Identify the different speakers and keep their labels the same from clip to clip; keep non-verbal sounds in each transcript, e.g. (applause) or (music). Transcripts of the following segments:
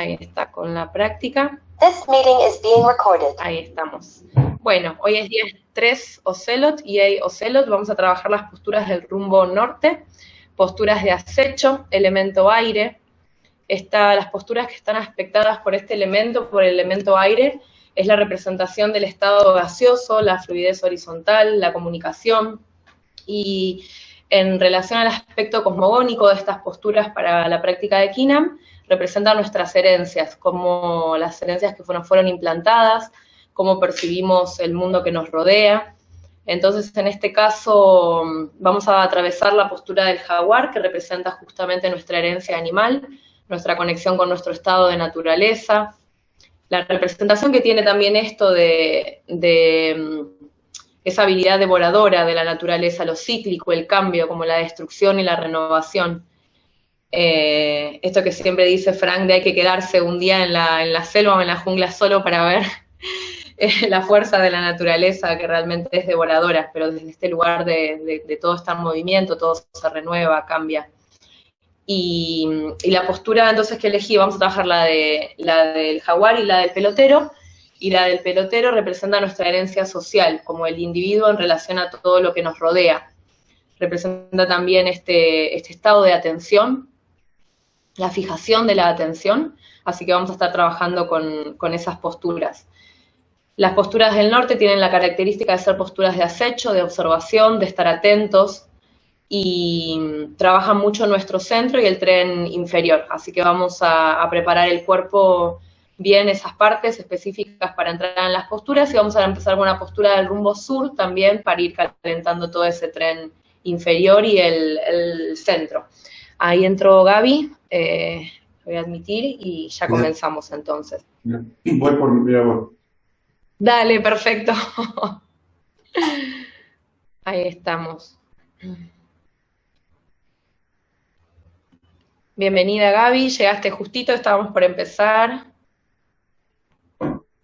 Speaker 1: Ahí está, con la práctica.
Speaker 2: This meeting is being recorded.
Speaker 1: Ahí estamos. Bueno, hoy es día 3 Ocelot, EA Ocelot. Vamos a trabajar las posturas del rumbo norte, posturas de acecho, elemento aire. Está, las posturas que están aspectadas por este elemento, por el elemento aire, es la representación del estado gaseoso, la fluidez horizontal, la comunicación. Y en relación al aspecto cosmogónico de estas posturas para la práctica de Kinam, representan nuestras herencias, como las herencias que fueron, fueron implantadas, cómo percibimos el mundo que nos rodea. Entonces, en este caso, vamos a atravesar la postura del jaguar, que representa justamente nuestra herencia animal, nuestra conexión con nuestro estado de naturaleza, la representación que tiene también esto de, de esa habilidad devoradora de la naturaleza, lo cíclico, el cambio, como la destrucción y la renovación. Eh, esto que siempre dice Frank de hay que quedarse un día en la, en la selva o en la jungla solo para ver (laughs) eh, la fuerza de la naturaleza que realmente es devoradora, pero desde este lugar de, de, todo está en movimiento, todo se renueva, cambia. Y, y, la postura entonces que elegí, vamos a trabajar la, de, la del jaguar y la del pelotero, y la del pelotero representa nuestra herencia social, como el individuo en relación a todo lo que nos rodea. Representa también este, este estado de atención la fijación de la atención, así que vamos a estar trabajando con, esas posturas. Las posturas del norte tienen la característica de ser posturas de acecho, de observación, de estar atentos y trabajan mucho nuestro centro y el tren inferior, así que vamos a, a preparar el cuerpo bien esas partes específicas para entrar en las posturas y vamos a empezar con una postura del rumbo sur también para ir calentando todo ese tren inferior y el, el centro. Ahí entró Gaby, eh, voy a admitir, y ya comenzamos entonces.
Speaker 3: Voy por mi voz.
Speaker 1: Dale, perfecto. (laughs) Ahí estamos. Bienvenida Gaby, llegaste justito, estábamos por empezar.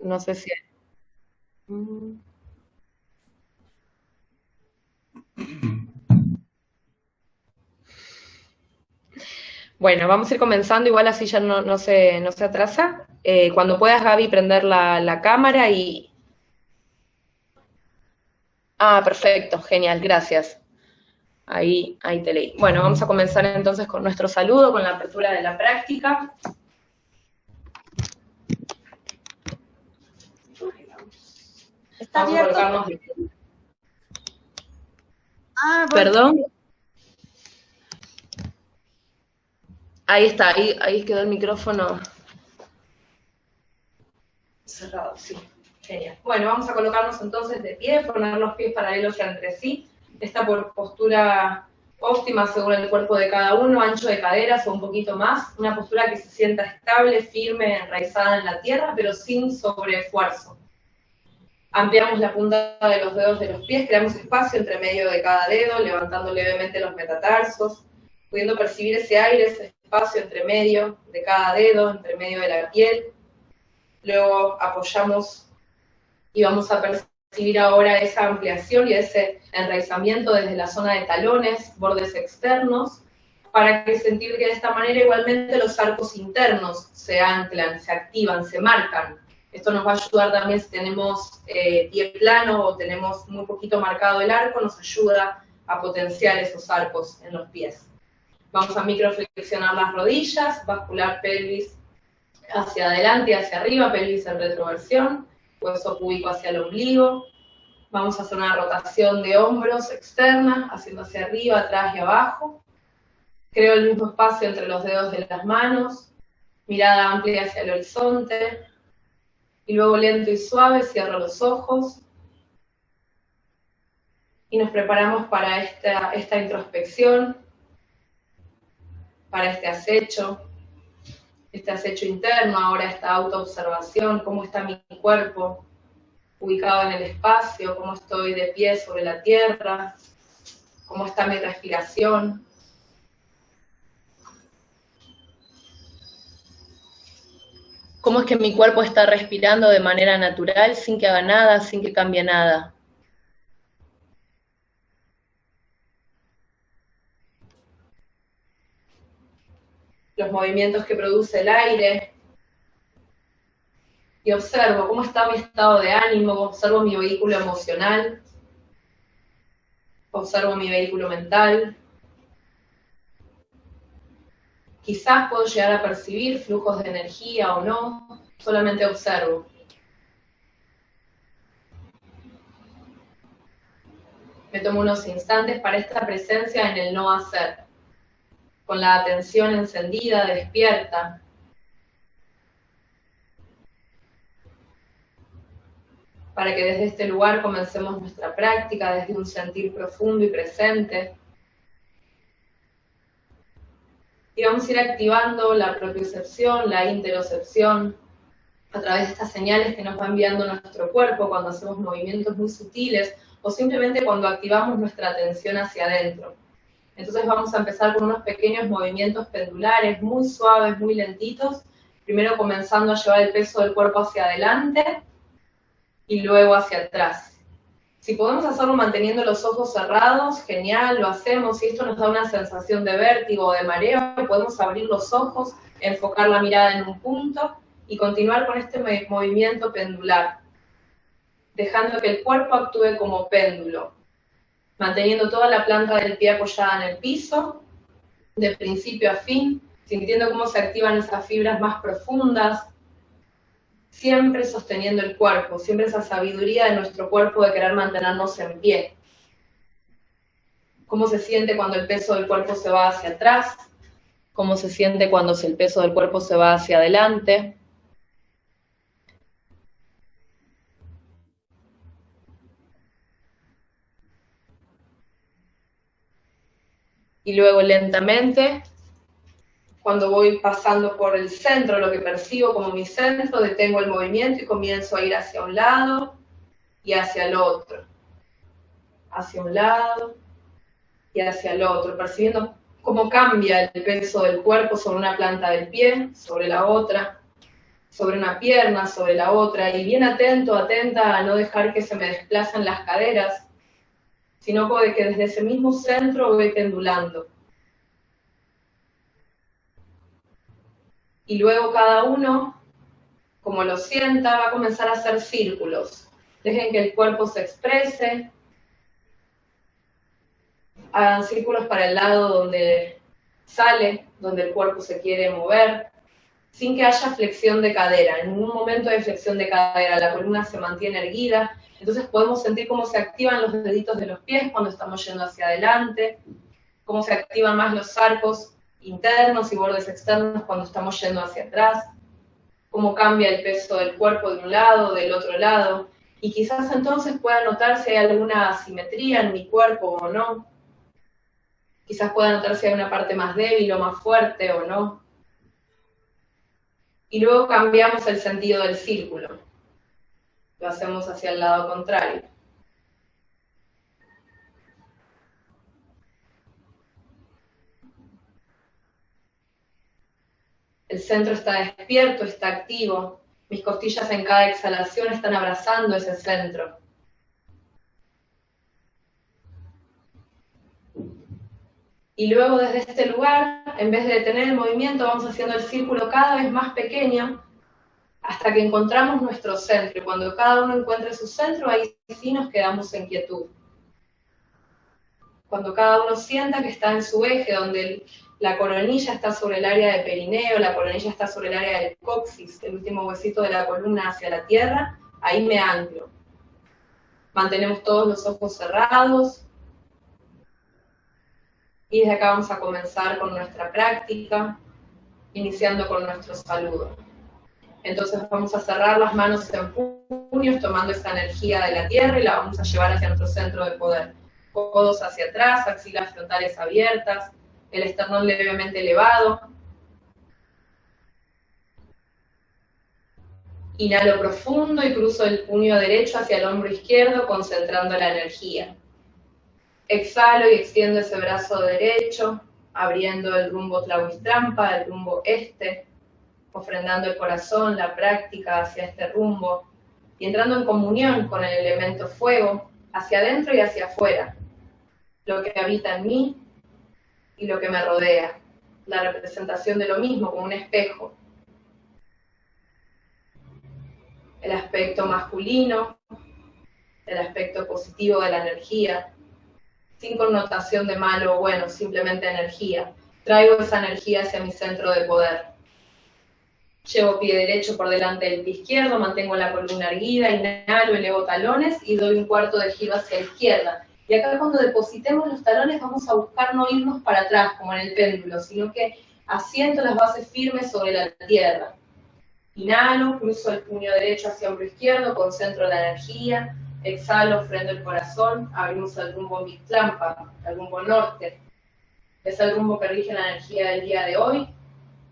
Speaker 1: No sé si... Bueno, vamos a ir comenzando, igual así ya no, no, se, no se atrasa. Eh, cuando puedas, Gaby, prender la, la, cámara y... Ah, perfecto, genial, gracias. Ahí, ahí te leí. Bueno, vamos a comenzar entonces con nuestro saludo, con la apertura de la práctica.
Speaker 2: Está abierto.
Speaker 1: Ah, bueno. Perdón. Ahí está, ahí, ahí quedó el micrófono cerrado, sí. Genial. Bueno, vamos a colocarnos entonces de pie, poner los pies paralelos entre sí. Esta postura óptima según el cuerpo de cada uno, ancho de caderas o un poquito más. Una postura que se sienta estable, firme, enraizada en la tierra, pero sin sobreesfuerzo. Ampliamos la punta de los dedos de los pies, creamos espacio entre medio de cada dedo, levantando levemente los metatarsos, pudiendo percibir ese aire, espacio entre medio de cada dedo, entre medio de la piel. Luego apoyamos y vamos a percibir ahora esa ampliación y ese enraizamiento desde la zona de talones, bordes externos, para que sentir que de esta manera igualmente los arcos internos se anclan, se activan, se marcan. Esto nos va a ayudar también si tenemos eh, pie plano o tenemos muy poquito marcado el arco, nos ayuda a potenciar esos arcos en los pies. Vamos a microflexionar las rodillas, bascular pelvis hacia adelante y hacia arriba, pelvis en retroversión, hueso púbico hacia el ombligo. Vamos a hacer una rotación de hombros externa, haciendo hacia arriba, atrás y abajo. Creo el mismo espacio entre los dedos de las manos, mirada amplia hacia el horizonte. Y luego lento y suave, cierro los ojos. Y nos preparamos para esta, esta introspección, para este acecho, este acecho interno, ahora esta autoobservación, cómo está mi cuerpo ubicado en el espacio, cómo estoy de pie sobre la tierra, cómo está mi respiración. Cómo es que mi cuerpo está respirando de manera natural, sin que haga nada, sin que cambie nada. Los movimientos que produce el aire, y observo cómo está mi estado de ánimo, observo mi vehículo emocional, observo mi vehículo mental. Quizás puedo llegar a percibir flujos de energía o no, solamente observo. Me tomo unos instantes para esta presencia en el no hacer, con la atención encendida, despierta, para que desde este lugar comencemos nuestra práctica desde un sentir profundo y presente. Y vamos a ir activando la propiocepción, la interocepción, a través de estas señales que nos va enviando nuestro cuerpo cuando hacemos movimientos muy sutiles o simplemente cuando activamos nuestra atención hacia adentro. Entonces vamos a empezar con unos pequeños movimientos pendulares, muy suaves, muy lentitos, primero comenzando a llevar el peso del cuerpo hacia adelante y luego hacia atrás. Si podemos hacerlo manteniendo los ojos cerrados, genial, lo hacemos. Si esto nos da una sensación de vértigo o de mareo, podemos abrir los ojos, enfocar la mirada en un punto y continuar con este movimiento pendular, dejando que el cuerpo actúe como péndulo, manteniendo toda la planta del pie apoyada en el piso, de principio a fin, sintiendo cómo se activan esas fibras más profundas, siempre sosteniendo el cuerpo, siempre esa sabiduría de nuestro cuerpo de querer mantenernos en pie. ¿Cómo se siente cuando el peso del cuerpo se va hacia atrás? ¿Cómo se siente cuando el peso del cuerpo se va hacia adelante? Y luego lentamente cuando voy pasando por el centro, lo que percibo como mi centro, detengo el movimiento y comienzo a ir hacia un lado y hacia el otro. Hacia un lado y hacia el otro, percibiendo cómo cambia el peso del cuerpo sobre una planta del pie, sobre la otra, sobre una pierna, sobre la otra, y bien atento, atenta a no dejar que se me desplacen las caderas, sino que desde ese mismo centro voy pendulando y luego cada uno, como lo sienta, va a comenzar a hacer círculos. Dejen que el cuerpo se exprese. Hagan círculos para el lado donde sale, donde el cuerpo se quiere mover, sin que haya flexión de cadera. En ningún momento hay flexión de cadera, la columna se mantiene erguida. Entonces podemos sentir cómo se activan los deditos de los pies cuando estamos yendo hacia adelante, cómo se activan más los arcos internos y bordes externos cuando estamos yendo hacia atrás, cómo cambia el peso del cuerpo de un lado, del otro lado, y quizás entonces pueda notar si hay alguna asimetría en mi cuerpo o no. Quizás pueda notar si hay una parte más débil o más fuerte o no. Y luego cambiamos el sentido del círculo. Lo hacemos hacia el lado contrario. El centro está despierto, está activo. Mis costillas en cada exhalación están abrazando ese centro. Y luego desde este lugar, en vez de detener el movimiento, vamos haciendo el círculo cada vez más pequeño hasta que encontramos nuestro centro. Cuando cada uno encuentre su centro, ahí sí nos quedamos en quietud. Cuando cada uno sienta que está en su eje, donde la coronilla está sobre el área de perineo, la coronilla está sobre el área del coxis, el último huesito de la columna hacia la tierra, ahí me anclo. Mantenemos todos los ojos cerrados. Y desde acá vamos a comenzar con nuestra práctica, iniciando con nuestro saludo. Entonces vamos a cerrar las manos en puños, tomando esa energía de la tierra y la vamos a llevar hacia nuestro centro de poder. Codos hacia atrás, axilas frontales abiertas, el esternón levemente elevado. Inhalo profundo y cruzo el puño derecho hacia el hombro izquierdo, concentrando la energía. Exhalo y extiendo ese brazo derecho, abriendo el rumbo Tlahuistrampa, el rumbo este, ofrendando el corazón, la práctica hacia este rumbo y entrando en comunión con el elemento fuego, hacia adentro y hacia afuera, lo que habita en mí y lo que me rodea, la representación de lo mismo como un espejo. el aspecto masculino, el aspecto positivo de la energía, sin connotación de malo o bueno, simplemente energía. Traigo esa energía hacia mi centro de poder. Llevo pie derecho por delante del pie izquierdo, mantengo la columna erguida, inhalo, elevo talones y doy un cuarto de giro hacia la izquierda. Y acá cuando depositemos los talones vamos a buscar no irnos para atrás como en el péndulo, sino que asiento las bases firmes sobre la tierra. Inhalo, cruzo el puño derecho hacia hombro izquierdo, concentro la energía, exhalo, freno el corazón, abrimos el rumbo Mictlampa, el rumbo norte. Es el rumbo que rige la energía del día de hoy,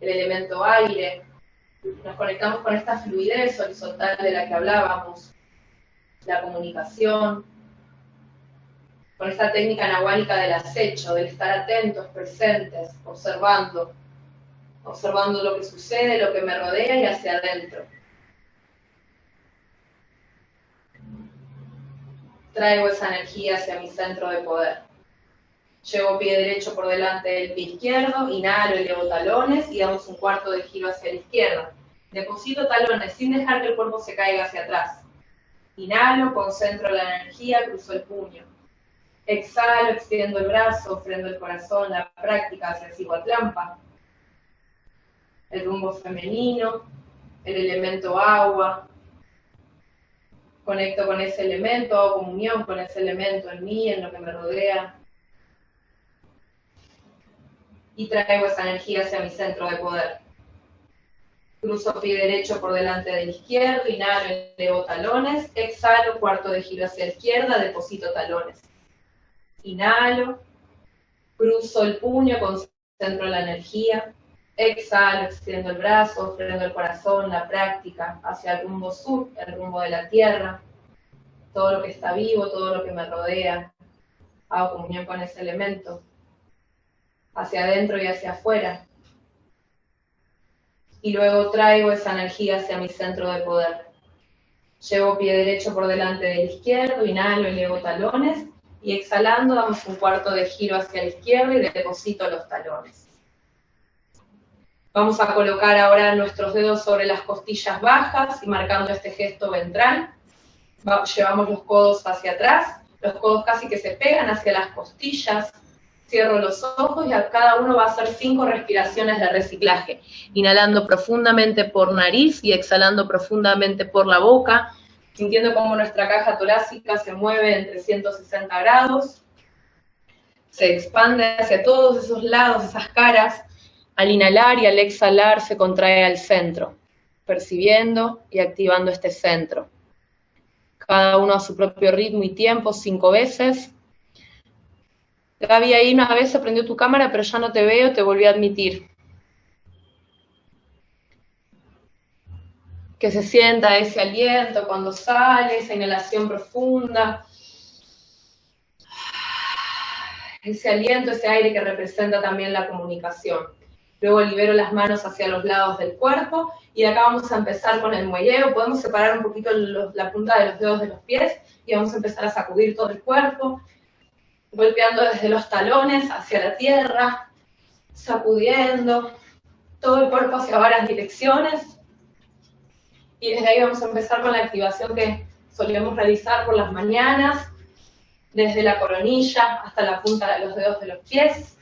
Speaker 1: el elemento aire. Nos conectamos con esta fluidez horizontal de la que hablábamos, la comunicación, con esta técnica nahuálica del acecho, del estar atentos, presentes, observando, observando lo que sucede, lo que me rodea y hacia adentro. Traigo esa energía hacia mi centro de poder. Llevo pie derecho por delante del pie izquierdo, inhalo, elevo talones y damos un cuarto de giro hacia la izquierda. Deposito talones sin dejar que el cuerpo se caiga hacia atrás. Inhalo, concentro la energía, cruzo el puño. Exhalo, extiendo el brazo, freno el corazón, la práctica hacia Ciguatlampa. El rumbo femenino, el elemento agua. Conecto con ese elemento, hago comunión con ese elemento en mí, en lo que me rodea. Y traigo esa energía hacia mi centro de poder. Cruzo pie derecho por delante del izquierdo, inhalo, elevo talones, exhalo, cuarto de giro hacia la izquierda, deposito talones Inhalo, cruzo el puño, concentro la energía. Exhalo, extiendo el brazo, freno el corazón, la práctica hacia el rumbo sur, el rumbo de la tierra. Todo lo que está vivo, todo lo que me rodea. Hago comunión con ese elemento. Hacia adentro y hacia afuera. Y luego traigo esa energía hacia mi centro de poder. Llevo pie derecho por delante del izquierdo, inhalo, elevo talones y exhalando damos un cuarto de giro hacia la izquierda y deposito los talones. Vamos a colocar ahora nuestros dedos sobre las costillas bajas y marcando este gesto ventral. llevamos los codos hacia atrás, los codos casi que se pegan hacia las costillas. Cierro los ojos y a cada uno va a hacer cinco respiraciones de reciclaje. Inhalando profundamente por nariz y exhalando profundamente por la boca sintiendo cómo nuestra caja torácica se mueve en 360 grados, se expande hacia todos esos lados, esas caras, al inhalar y al exhalar se contrae al centro, percibiendo y activando este centro. Cada uno a su propio ritmo y tiempo, cinco veces. Gaby, ahí una vez se prendió tu cámara, pero ya no te veo, te volví a admitir. que se sienta ese aliento cuando sale, esa inhalación profunda, ese aliento, ese aire que representa también la comunicación. Luego libero las manos hacia los lados del cuerpo y acá vamos a empezar con el muelleo. Podemos separar un poquito la punta de los dedos de los pies y vamos a empezar a sacudir todo el cuerpo, golpeando desde los talones hacia la tierra, sacudiendo todo el cuerpo hacia varias direcciones y desde ahí vamos a empezar con la activación que solíamos realizar por las mañanas, desde la coronilla hasta la punta de los dedos de los pies.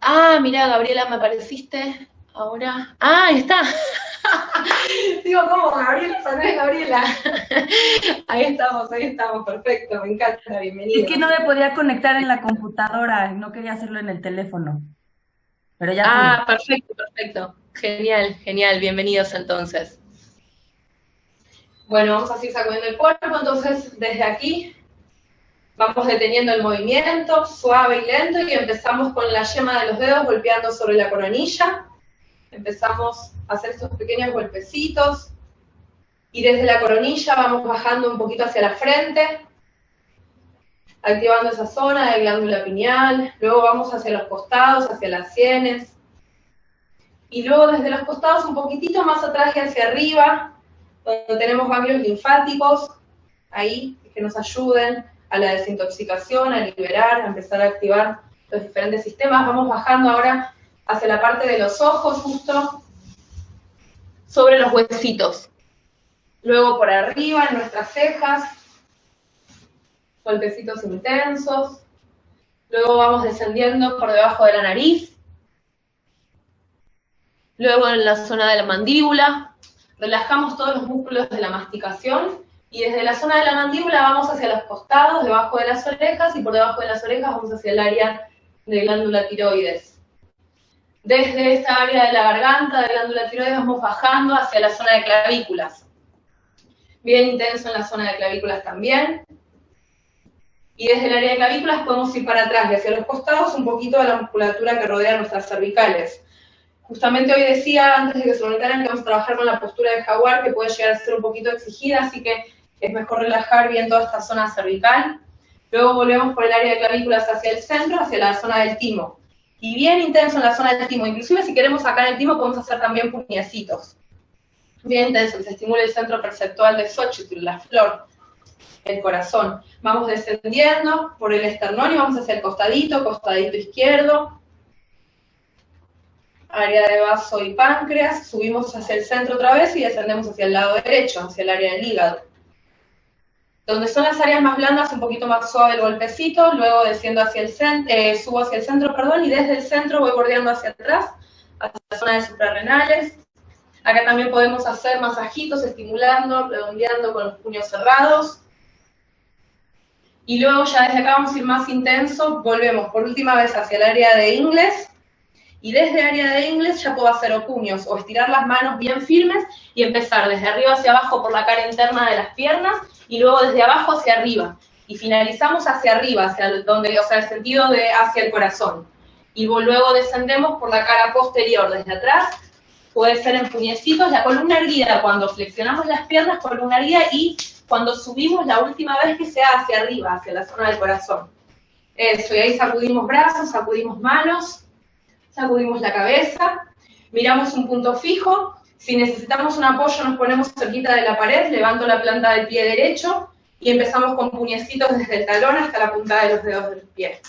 Speaker 1: Ah, mira, Gabriela, me apareciste ahora. Ah, ahí está. (laughs) Digo, ¿cómo? Gabriela, es Gabriela. (laughs) ahí estamos, ahí estamos, perfecto, me encanta, bienvenida.
Speaker 4: Es que no me podía conectar en la computadora, no quería hacerlo en el teléfono
Speaker 1: ah, perfecto, perfecto. Genial, genial. Bienvenidos entonces. Bueno, vamos a seguir sacudiendo el cuerpo. Entonces, desde aquí vamos deteniendo el movimiento, suave y lento, y empezamos con la yema de los dedos golpeando sobre la coronilla. Empezamos a hacer estos pequeños golpecitos. Y desde la coronilla vamos bajando un poquito hacia la frente, activando esa zona de glándula pineal, luego vamos hacia los costados, hacia las sienes, y luego desde los costados un poquitito más atrás y hacia arriba, donde tenemos ganglios linfáticos, ahí, que nos ayuden a la desintoxicación, a liberar, a empezar a activar los diferentes sistemas. Vamos bajando ahora hacia la parte de los ojos, justo, sobre los huesitos. Luego por arriba, en nuestras cejas, golpecitos intensos. Luego vamos descendiendo por debajo de la nariz. Luego en la zona de la mandíbula. Relajamos todos los músculos de la masticación. Y desde la zona de la mandíbula vamos hacia los costados, debajo de las orejas, y por debajo de las orejas vamos hacia el área de glándula tiroides. Desde esta área de la garganta, de glándula tiroides, vamos bajando hacia la zona de clavículas bien intenso en la zona de clavículas también. Y desde el área de clavículas podemos ir para atrás hacia los costados un poquito de la musculatura que rodea nuestras cervicales. Justamente hoy decía, antes de que se conectaran, que vamos a trabajar con la postura de jaguar, que puede llegar a ser un poquito exigida, así que es mejor relajar bien toda esta zona cervical. Luego volvemos por el área de clavículas hacia el centro, hacia la zona del timo. Y bien intenso en la zona del timo. Inclusive si queremos sacar el timo, podemos hacer también puñecitos bien intenso, se estimula el centro perceptual de Xochitl, la flor, el corazón. Vamos descendiendo por el esternón y vamos hacia el costadito, costadito izquierdo, área de vaso y páncreas, subimos hacia el centro otra vez y descendemos hacia el lado derecho, hacia el área del hígado. Donde son las áreas más blandas, un poquito más suave el golpecito, luego desciendo hacia el centro, eh, subo hacia el centro, perdón, y desde el centro voy bordeando hacia atrás, hacia la zona de suprarrenales, Acá también podemos hacer masajitos estimulando, redondeando con los puños cerrados. Y luego ya desde acá vamos a ir más intenso, volvemos por última vez hacia el área de inglés. Y desde área de inglés ya puedo hacer o puños o estirar las manos bien firmes y empezar desde arriba hacia abajo por la cara interna de las piernas y luego desde abajo hacia arriba. Y finalizamos hacia arriba, hacia donde, o sea, el sentido de hacia el corazón. Y luego descendemos por la cara posterior, desde atrás puede ser en puñecitos, la columna erguida, cuando flexionamos las piernas, columna erguida, y cuando subimos la última vez que sea hacia arriba, hacia la zona del corazón. Eso, y ahí sacudimos brazos, sacudimos manos, sacudimos la cabeza, miramos un punto fijo, si necesitamos un apoyo nos ponemos cerquita de la pared, levanto la planta del pie derecho y empezamos con puñecitos desde el talón hasta la punta de los dedos del pie.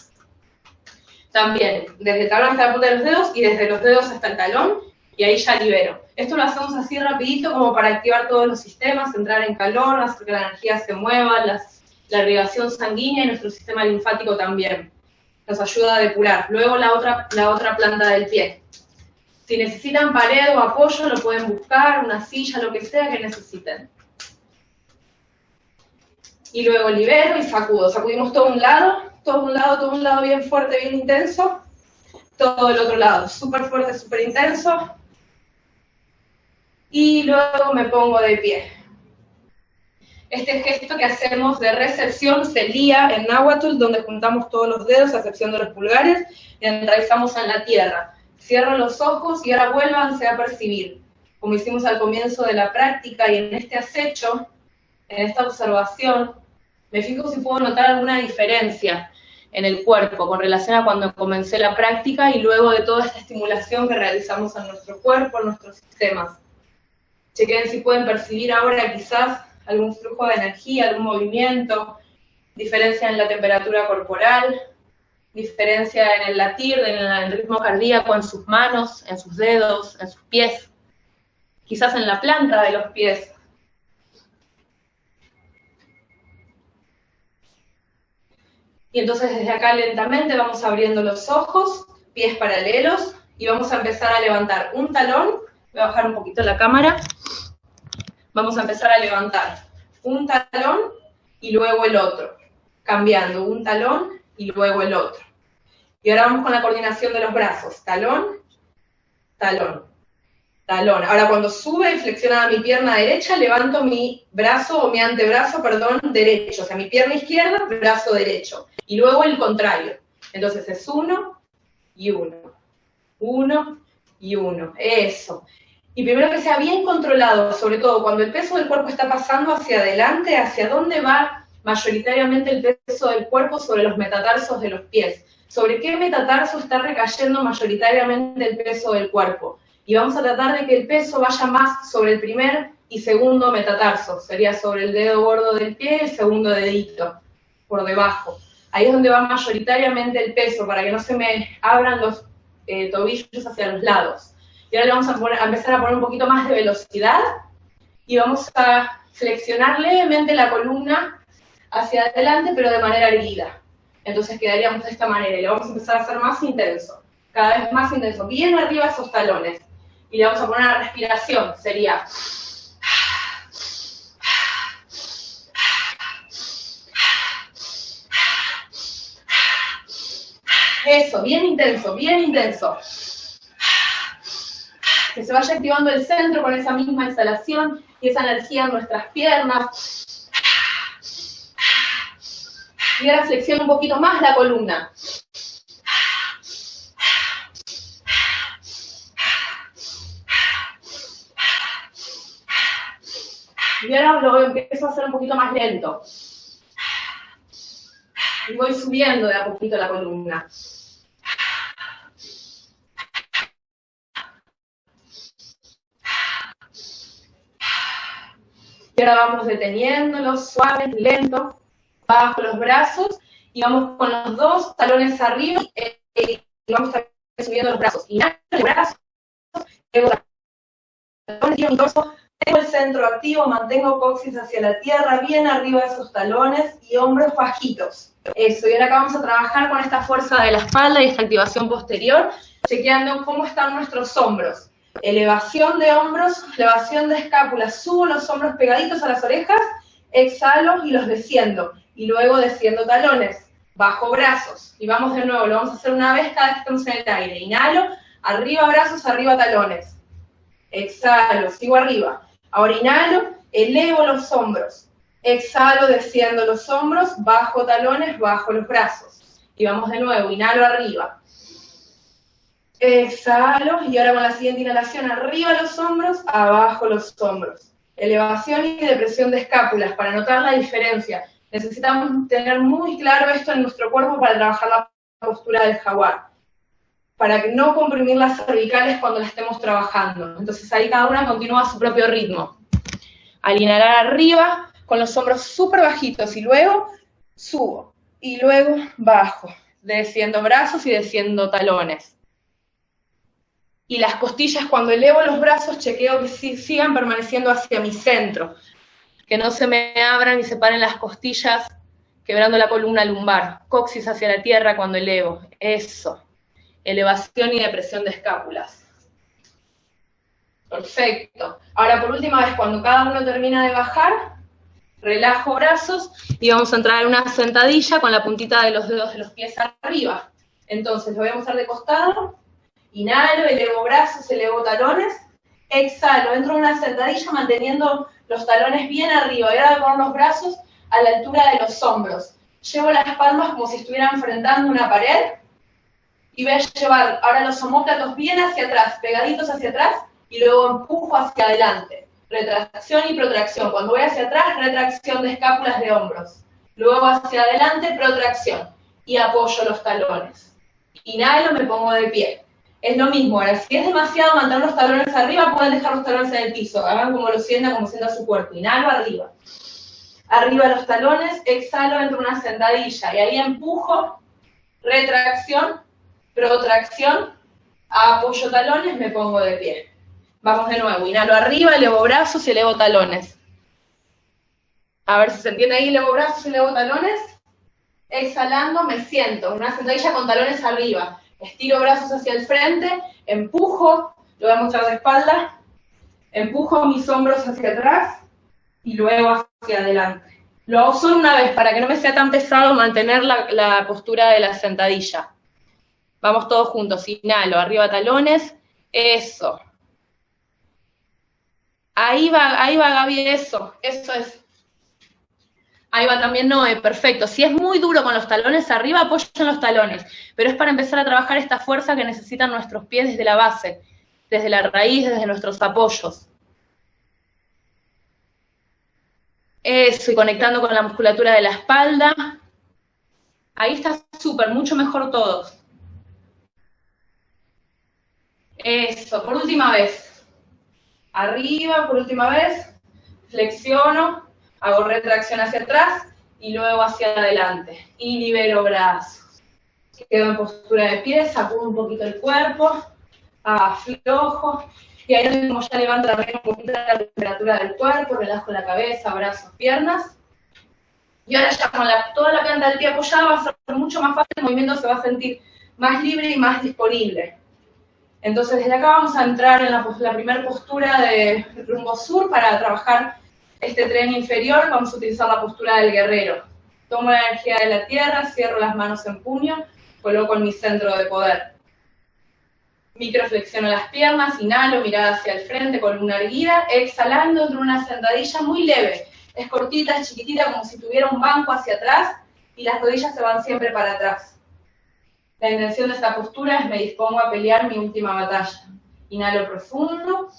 Speaker 1: También, desde el talón hasta la punta de los dedos y desde los dedos hasta el talón y ahí ya libero. Esto lo hacemos así rapidito como para activar todos los sistemas, entrar en calor, hacer que la energía se mueva, la irrigación sanguínea y nuestro sistema linfático también. Nos ayuda a depurar. Luego la otra, la otra planta del pie. Si necesitan pared o apoyo, lo pueden buscar, una silla, lo que sea que necesiten. Y luego libero y sacudo. Sacudimos todo un lado, todo un lado, todo un lado bien fuerte, bien intenso. Todo el otro lado, súper fuerte, súper intenso y luego me pongo de pie. Este gesto que hacemos de recepción se lía en náhuatl, donde juntamos todos los dedos, a excepción de los pulgares, y enraizamos en la tierra. Cierro los ojos y ahora vuélvanse a percibir. Como hicimos al comienzo de la práctica y en este acecho, en esta observación, me fijo si puedo notar alguna diferencia en el cuerpo con relación a cuando comencé la práctica y luego de toda esta estimulación que realizamos en nuestro cuerpo, en nuestros sistemas. Chequen si pueden percibir ahora quizás algún flujo de energía, algún movimiento, diferencia en la temperatura corporal, diferencia en el latir, en el ritmo cardíaco, en sus manos, en sus dedos, en sus pies, quizás en la planta de los pies. Y entonces desde acá lentamente vamos abriendo los ojos, pies paralelos, y vamos a empezar a levantar un talón Voy a bajar un poquito la cámara. Vamos a empezar a levantar un talón y luego el otro, cambiando un talón y luego el otro. Y ahora vamos con la coordinación de los brazos. Talón, talón, talón. Ahora cuando sube y flexiona mi pierna derecha, levanto mi brazo o mi antebrazo, perdón, derecho. O sea, mi pierna izquierda, brazo derecho. Y luego el contrario. Entonces es uno y uno. Uno y uno. Eso. Y primero que sea bien controlado, sobre todo cuando el peso del cuerpo está pasando hacia adelante, hacia dónde va mayoritariamente el peso del cuerpo sobre los metatarsos de los pies. Sobre qué metatarso está recayendo mayoritariamente el peso del cuerpo. Y vamos a tratar de que el peso vaya más sobre el primer y segundo metatarso. Sería sobre el dedo gordo del pie y el segundo dedito, por debajo. Ahí es donde va mayoritariamente el peso, para que no se me abran los eh, tobillos hacia los lados. Y ahora le vamos a, empezar a poner un poquito más de velocidad y vamos a flexionar levemente la columna hacia adelante, pero de manera erguida. Entonces quedaríamos de esta manera y lo vamos a empezar a hacer más intenso, cada vez más intenso, bien arriba esos talones. Y le vamos a poner una respiración, sería... Eso, bien intenso, bien intenso. Que se vaya activando el centro con esa misma exhalación y esa energía en nuestras piernas. Y ahora flexiona un poquito más la columna. Y ahora lo empiezo a hacer un poquito más lento. Y voy subiendo de a poquito la columna. Ahora vamos deteniéndolo, suave, lento, bajo los brazos y vamos con los dos talones arriba eh, y vamos subiendo los brazos. Inhalo los brazos, torso, tengo el centro activo, mantengo coxis hacia la tierra, bien arriba de esos talones y hombros bajitos. Eso, y ahora acá vamos a trabajar con esta fuerza de la espalda y esta activación posterior, chequeando cómo están nuestros hombros. Elevación de hombros, elevación de escápula, subo los hombros pegaditos a las orejas, exhalo y los desciendo. Y luego desciendo talones, bajo brazos. Y vamos de nuevo, lo vamos a hacer una vez cada vez que en el aire. Inhalo, arriba brazos, arriba talones. Exhalo, sigo arriba. Ahora inhalo, elevo los hombros. Exhalo, desciendo los hombros, bajo talones, bajo los brazos. Y vamos de nuevo, inhalo arriba. Exhalo, y ahora con la siguiente inhalación, arriba los hombros, abajo los hombros. Elevación y depresión de escápulas, para notar la diferencia. Necesitamos tener muy claro esto en nuestro cuerpo para trabajar la postura del jaguar. Para no comprimir las cervicales cuando la estemos trabajando. Entonces ahí cada una continúa a su propio ritmo. Al inhalar arriba, con los hombros súper bajitos, y luego subo, y luego bajo, desciendo brazos y desciendo talones. Y las costillas, cuando elevo los brazos, chequeo que sigan permaneciendo hacia mi centro, que no se me abran y separen las costillas, quebrando la columna lumbar. Coxis hacia la tierra cuando elevo. Eso. Elevación y depresión de escápulas. Perfecto. Ahora, por última vez, cuando cada uno termina de bajar, relajo brazos y vamos a entrar en una sentadilla con la puntita de los dedos de los pies arriba. Entonces, lo voy a mostrar de costado. Inhalo, elevo brazos, elevo talones. Exhalo, entro en una sentadilla manteniendo los talones bien arriba. Y ahora poner los brazos a la altura de los hombros. Llevo las palmas como si estuviera enfrentando una pared. Y voy a llevar ahora los omóplatos bien hacia atrás, pegaditos hacia atrás, y luego empujo hacia adelante. Retracción y protracción. Cuando voy hacia atrás, retracción de escápulas de hombros. Luego hacia adelante, protracción. Y apoyo los talones. Inhalo, me pongo de pie. Es lo mismo, ahora si es demasiado mantener los talones arriba, pueden dejar los talones en el piso, hagan como lo sientan, como sienta su cuerpo. Inhalo arriba. Arriba los talones, exhalo, entro en una sentadilla y ahí empujo, retracción, protracción, apoyo talones, me pongo de pie. Vamos de nuevo, inhalo arriba, elevo brazos y elevo talones. A ver si se entiende ahí, elevo brazos y elevo talones. Exhalando, me siento, en una sentadilla con talones arriba. Estiro brazos hacia el frente, empujo, lo voy a mostrar de espalda, empujo mis hombros hacia atrás y luego hacia adelante. Lo hago solo una vez para que no me sea tan pesado mantener la, postura de la sentadilla. Vamos todos juntos, inhalo, arriba talones, eso. Ahí va, ahí va Gaby, eso, eso es. Ahí va también Noé, perfecto. Si es muy duro con los talones arriba, apoyen los talones. Pero es para empezar a trabajar esta fuerza que necesitan nuestros pies desde la base, desde la raíz, desde nuestros apoyos. Eso, y conectando con la musculatura de la espalda. Ahí está súper, mucho mejor todos. Eso, por última vez. Arriba, por última vez. Flexiono, hago retracción hacia atrás y luego hacia adelante. Y libero brazos. Quedo en postura de pie, sacudo un poquito el cuerpo. aflojo, y ahí como ya levanto también un poquito la temperatura del cuerpo, relajo la cabeza, brazos, piernas. Y ahora ya con toda la planta del pie apoyada va a ser mucho más fácil, el movimiento se va a sentir más libre y más disponible. Entonces desde acá vamos a entrar en la, la primera postura de rumbo sur para trabajar este tren inferior, vamos a utilizar la postura del guerrero. Tomo la energía de la tierra, cierro las manos en puño, coloco en mi centro de poder. Microflexiono las piernas, inhalo, mirada hacia el frente, columna erguida, exhalando entre una sentadilla muy leve. Es cortita, es chiquitita, como si tuviera un banco hacia atrás y las rodillas se van siempre para atrás. La intención de esta postura es me dispongo a pelear mi última batalla. Inhalo profundo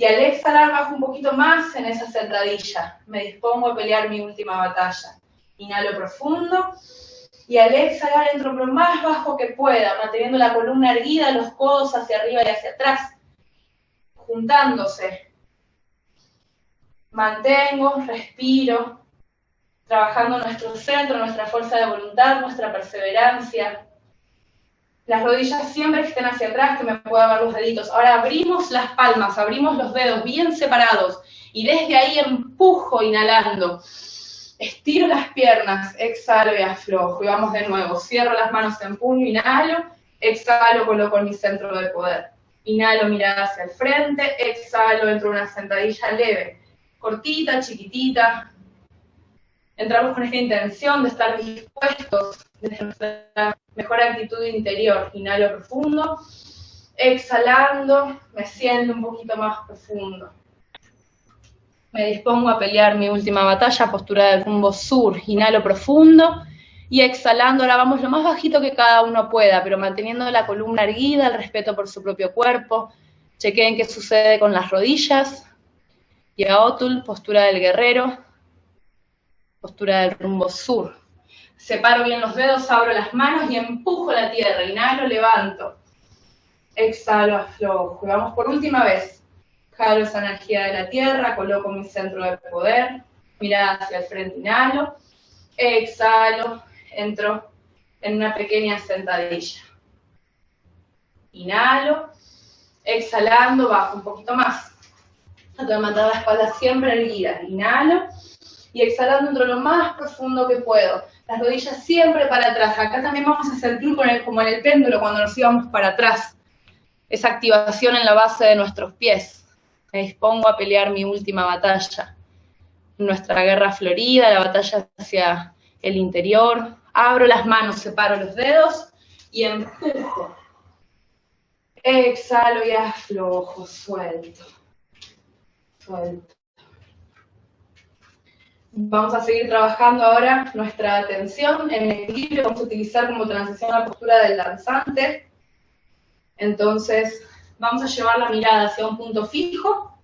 Speaker 1: y al exhalar bajo un poquito más en esa sentadilla. Me dispongo a pelear mi última batalla. Inhalo profundo y al exhalar entro lo más bajo que pueda, manteniendo la columna erguida, los codos hacia arriba y hacia atrás, juntándose. Mantengo, respiro, trabajando nuestro centro, nuestra fuerza de voluntad, nuestra perseverancia. Las rodillas siempre estén hacia atrás, que me pueda ver los deditos. Ahora abrimos las palmas, abrimos los dedos bien separados y desde ahí empujo inhalando Estiro las piernas, exhalo y aflojo. Y vamos de nuevo. Cierro las manos en puño, inhalo, exhalo, coloco en mi centro de poder. Inhalo, mirada hacia el frente, exhalo, entro en una sentadilla leve, cortita, chiquitita. Entramos con esta intención de estar dispuestos desde nuestra mejor actitud interior. Inhalo profundo, exhalando, me siento un poquito más profundo. Me dispongo a pelear mi última batalla, postura del rumbo sur. Inhalo profundo y exhalando. Ahora vamos lo más bajito que cada uno pueda, pero manteniendo la columna erguida, el respeto por su propio cuerpo. Chequeen qué sucede con las rodillas. Y a Otul, postura del guerrero, postura del rumbo sur. Separo bien los dedos, abro las manos y empujo la tierra. Inhalo, levanto. Exhalo, aflojo. Y vamos por última vez jalo esa energía de la tierra, coloco mi centro de poder, mirada hacia el frente, inhalo, exhalo, entro en una pequeña sentadilla. Inhalo, exhalando, bajo un poquito más. Trato mantener la espalda siempre erguida. Inhalo y exhalando entro lo más profundo que puedo. Las rodillas siempre para atrás. Acá también vamos a sentir como en el péndulo cuando nos íbamos para atrás. Esa activación en la base de nuestros pies me dispongo a pelear mi última batalla. Nuestra guerra florida, la batalla hacia el interior. Abro las manos, separo los dedos y empujo. Exhalo y aflojo, suelto. Suelto. Vamos a seguir trabajando ahora nuestra atención en equilibrio. Vamos a utilizar como transición la postura del danzante. Entonces, vamos a llevar la mirada hacia un punto fijo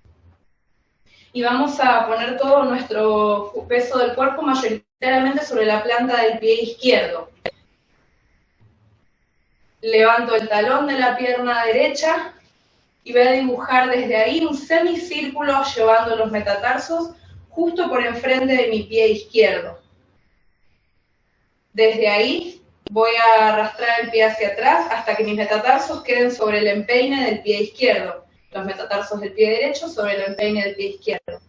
Speaker 1: y vamos a poner todo nuestro peso del cuerpo mayoritariamente sobre la planta del pie izquierdo. Levanto el talón de la pierna derecha y voy a dibujar desde ahí un semicírculo llevando los metatarsos justo por enfrente de mi pie izquierdo. Desde ahí voy a arrastrar el pie hacia atrás hasta que mis metatarsos queden sobre el empeine del pie izquierdo. Los metatarsos del pie derecho sobre el empeine del pie izquierdo.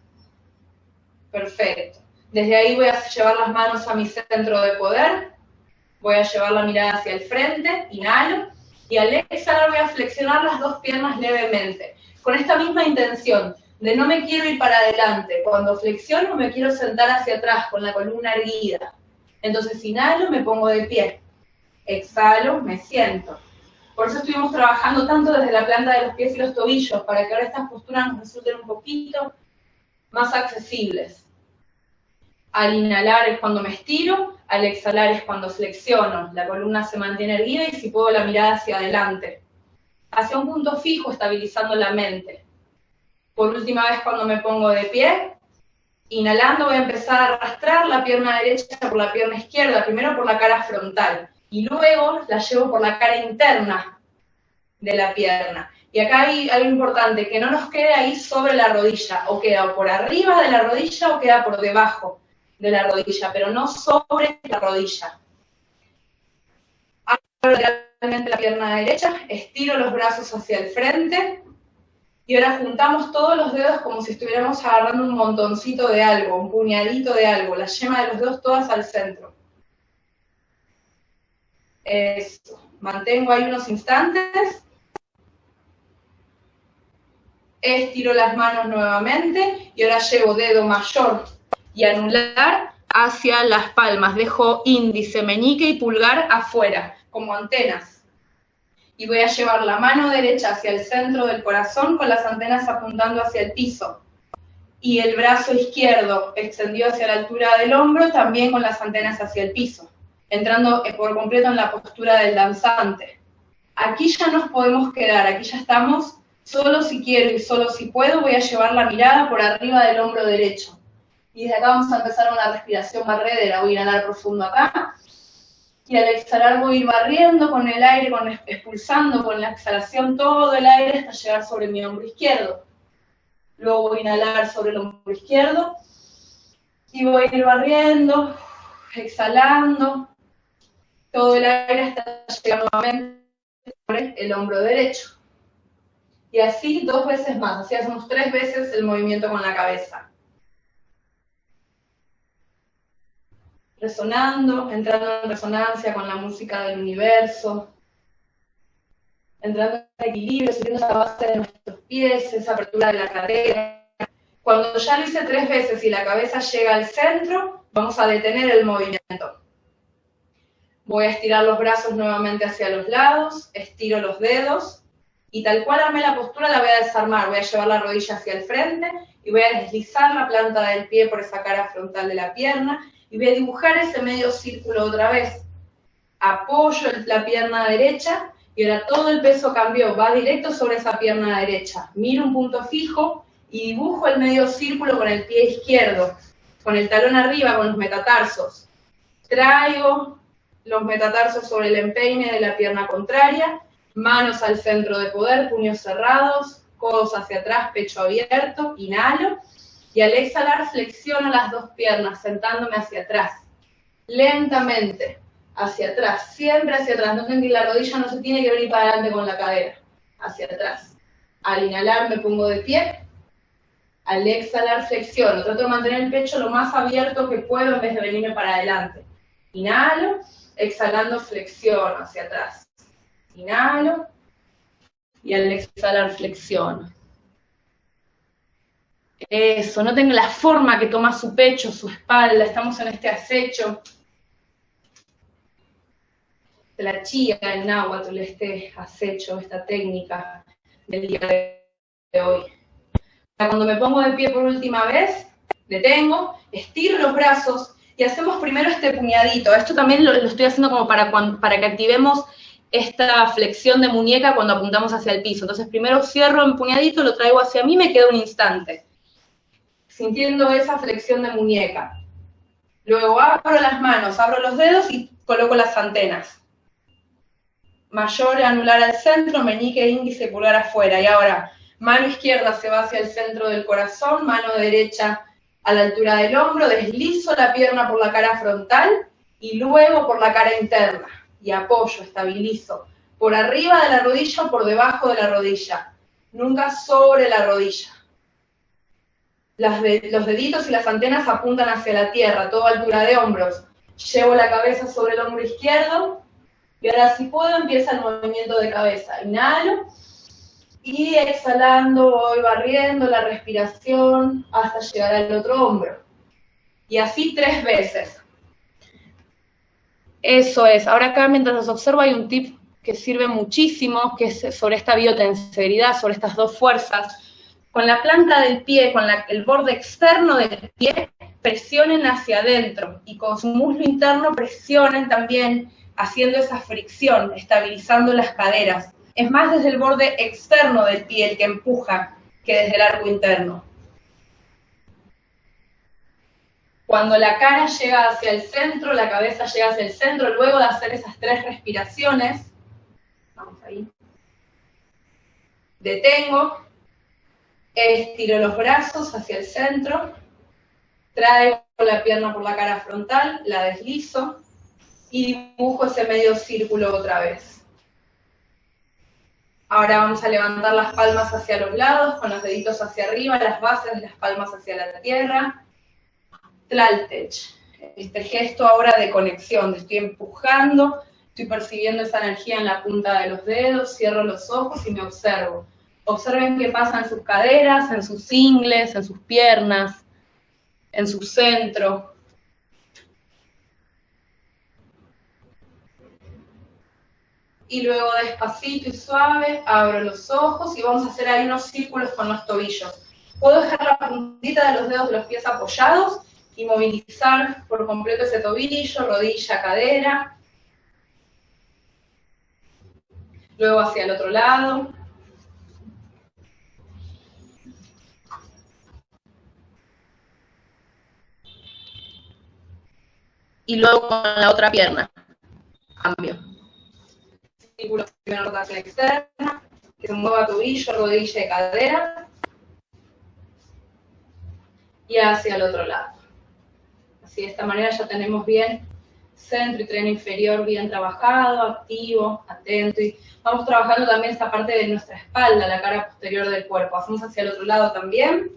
Speaker 1: Perfecto. Desde ahí voy a llevar las manos a mi centro de poder. Voy a llevar la mirada hacia el frente, inhalo. Y al exhalar voy a flexionar las dos piernas levemente. Con esta misma intención de no me quiero ir para adelante. Cuando flexiono me quiero sentar hacia atrás con la columna erguida. Entonces inhalo, me pongo de pie exhalo, me siento. Por eso estuvimos trabajando tanto desde la planta de los pies y los tobillos, para que ahora estas posturas nos resulten un poquito más accesibles. Al inhalar es cuando me estiro, al exhalar es cuando flexiono, la columna se mantiene erguida y si puedo la mirada hacia adelante. Hacia un punto fijo, estabilizando la mente. Por última vez cuando me pongo de pie, inhalando voy a empezar a arrastrar la pierna derecha por la pierna izquierda, primero por la cara frontal y luego la llevo por la cara interna de la pierna. Y acá hay algo importante, que no nos quede ahí sobre la rodilla, o queda por arriba de la rodilla o queda por debajo de la rodilla, pero no sobre la rodilla. Abro la pierna derecha, estiro los brazos hacia el frente y ahora juntamos todos los dedos como si estuviéramos agarrando un montoncito de algo, un puñadito de algo, la yema de los dedos todas al centro. Eso. Mantengo ahí unos instantes. Estiro las manos nuevamente y ahora llevo dedo mayor y anular hacia las palmas. Dejo índice, meñique y pulgar afuera, como antenas. Y voy a llevar la mano derecha hacia el centro del corazón con las antenas apuntando hacia el piso. Y el brazo izquierdo extendido hacia la altura del hombro, también con las antenas hacia el piso, entrando por completo en la postura del danzante. Aquí ya nos podemos quedar, aquí ya estamos, solo si quiero y solo si puedo, voy a llevar la mirada por arriba del hombro derecho y desde acá vamos a empezar una respiración barredera. Voy a inhalar profundo acá. Y al exhalar voy a ir barriendo con el aire, con, expulsando con la exhalación todo el aire hasta llegar sobre mi hombro izquierdo. Luego voy a inhalar sobre el hombro izquierdo. Y voy a ir barriendo, exhalando todo el aire hasta llegar nuevamente sobre el hombro derecho. Y así dos veces más, así hacemos tres veces el movimiento con la cabeza. Resonando, entrando en resonancia con la música del universo, entrando en equilibrio, sintiendo esa base de nuestros pies, esa apertura de la cadera. Cuando ya lo hice tres veces y la cabeza llega al centro, vamos a detener el movimiento. Voy a estirar los brazos nuevamente hacia los lados, estiro los dedos y tal cual armé la postura la voy a desarmar. Voy a llevar la rodilla hacia el frente y voy a deslizar la planta del pie por esa cara frontal de la pierna y voy a dibujar ese medio círculo otra vez. Apoyo la pierna derecha y ahora todo el peso cambió, va directo sobre esa pierna derecha. Miro un punto fijo y dibujo el medio círculo con el pie izquierdo, con el talón arriba, con los metatarsos. Traigo los metatarsos sobre el empeine de la pierna contraria, manos al centro de poder, puños cerrados, codos hacia atrás, pecho abierto, inhalo y al exhalar flexiono las dos piernas, sentándome hacia atrás. Lentamente, hacia atrás, siempre hacia atrás. Noten que la rodilla no se tiene que venir para adelante con la cadera, hacia atrás. Al inhalar me pongo de pie, al exhalar flexiono. Trato de mantener el pecho lo más abierto que puedo en vez de venirme para adelante. Inhalo, exhalando flexiono hacia atrás. Inhalo y al exhalar flexiono. Eso, noten la forma que toma su pecho, su espalda, estamos en este acecho. La chía, el náhuatl, este acecho, esta técnica del día de hoy. Cuando me pongo de pie por última vez, detengo, estiro los brazos y hacemos primero este puñadito. Esto también lo, estoy haciendo como para, que activemos esta flexión de muñeca cuando apuntamos hacia el piso. Entonces primero cierro en puñadito, lo traigo hacia mí, me quedo un instante sintiendo esa flexión de muñeca. Luego abro las manos, abro los dedos y coloco las antenas. Mayor anular al centro, meñique, índice, pulgar afuera. Y ahora, mano izquierda se va hacia el centro del corazón, mano derecha a la altura del hombro, deslizo la pierna por la cara frontal y luego por la cara interna. Y apoyo, estabilizo. Por arriba de la rodilla o por debajo de la rodilla. Nunca sobre la rodilla los deditos y las antenas apuntan hacia la tierra, toda altura de hombros. Llevo la cabeza sobre el hombro izquierdo y ahora si puedo empieza el movimiento de cabeza. Inhalo y exhalando voy barriendo la respiración hasta llegar al otro hombro. Y así tres veces. Eso es. Ahora acá mientras los observo hay un tip que sirve muchísimo, que es sobre esta biotenseridad, sobre estas dos fuerzas con la planta del pie, con el borde externo del pie, presionen hacia adentro y con su muslo interno presionen también haciendo esa fricción, estabilizando las caderas. Es más desde el borde externo del pie el que empuja que desde el arco interno. Cuando la cara llega hacia el centro, la cabeza llega hacia el centro, luego de hacer esas tres respiraciones, vamos ahí, detengo, Estiro los brazos hacia el centro, traigo la pierna por la cara frontal, la deslizo y dibujo ese medio círculo otra vez. Ahora vamos a levantar las palmas hacia los lados, con los deditos hacia arriba, las bases de las palmas hacia la tierra. Tlaltech, este gesto ahora de conexión, estoy empujando, estoy percibiendo esa energía en la punta de los dedos, cierro los ojos y me observo. Observen qué pasa en sus caderas, en sus ingles, en sus piernas, en su centro. Y luego despacito y suave, abro los ojos y vamos a hacer ahí unos círculos con los tobillos. Puedo dejar la puntita de los dedos de los pies apoyados y movilizar por completo ese tobillo, rodilla, cadera. Luego hacia el otro lado. Y luego con la otra pierna. Cambio. Círculo de rotación externa, que se mueva tobillo, rodilla y cadera. Y hacia el otro lado. Así de esta manera ya tenemos bien centro y tren inferior bien trabajado, activo, atento. Y vamos trabajando también esta parte de nuestra espalda, la cara posterior del cuerpo. Hacemos hacia el otro lado también.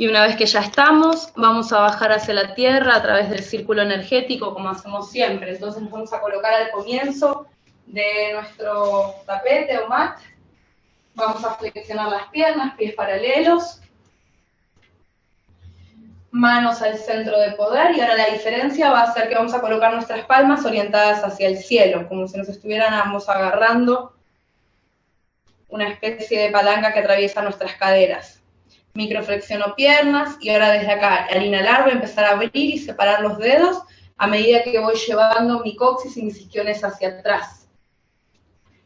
Speaker 1: Y una vez que ya estamos, vamos a bajar hacia la tierra a través del círculo energético, como hacemos siempre. Entonces nos vamos a colocar al comienzo de nuestro tapete o mat. Vamos a flexionar las piernas, pies paralelos manos al centro de poder y ahora la diferencia va a ser que vamos a colocar nuestras palmas orientadas hacia el cielo, como si nos estuviéramos agarrando una especie de palanca que atraviesa nuestras caderas. Microflexiono piernas y ahora desde acá, al inhalar voy a empezar a abrir y separar los dedos a medida que voy llevando mi coxis y mis isquiones hacia atrás.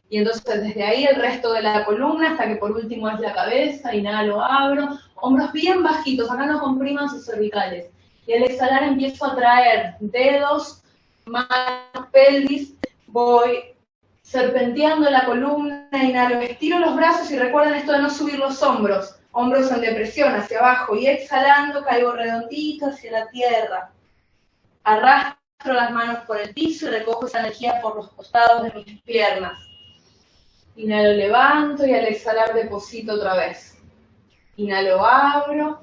Speaker 1: Y entonces desde ahí el resto de la columna hasta que por último es la cabeza, inhalo, abro, hombros bien bajitos, acá no compriman sus cervicales. Y al exhalar empiezo a traer dedos, manos, pelvis, voy serpenteando la columna, inhalo, estiro los brazos y recuerden esto de no subir los hombros, hombros en depresión hacia abajo y exhalando caigo redondito hacia la tierra. Arrastro las manos por el piso y recojo esa energía por los costados de mis piernas. Inhalo, levanto y al exhalar deposito otra vez. Inhalo, abro.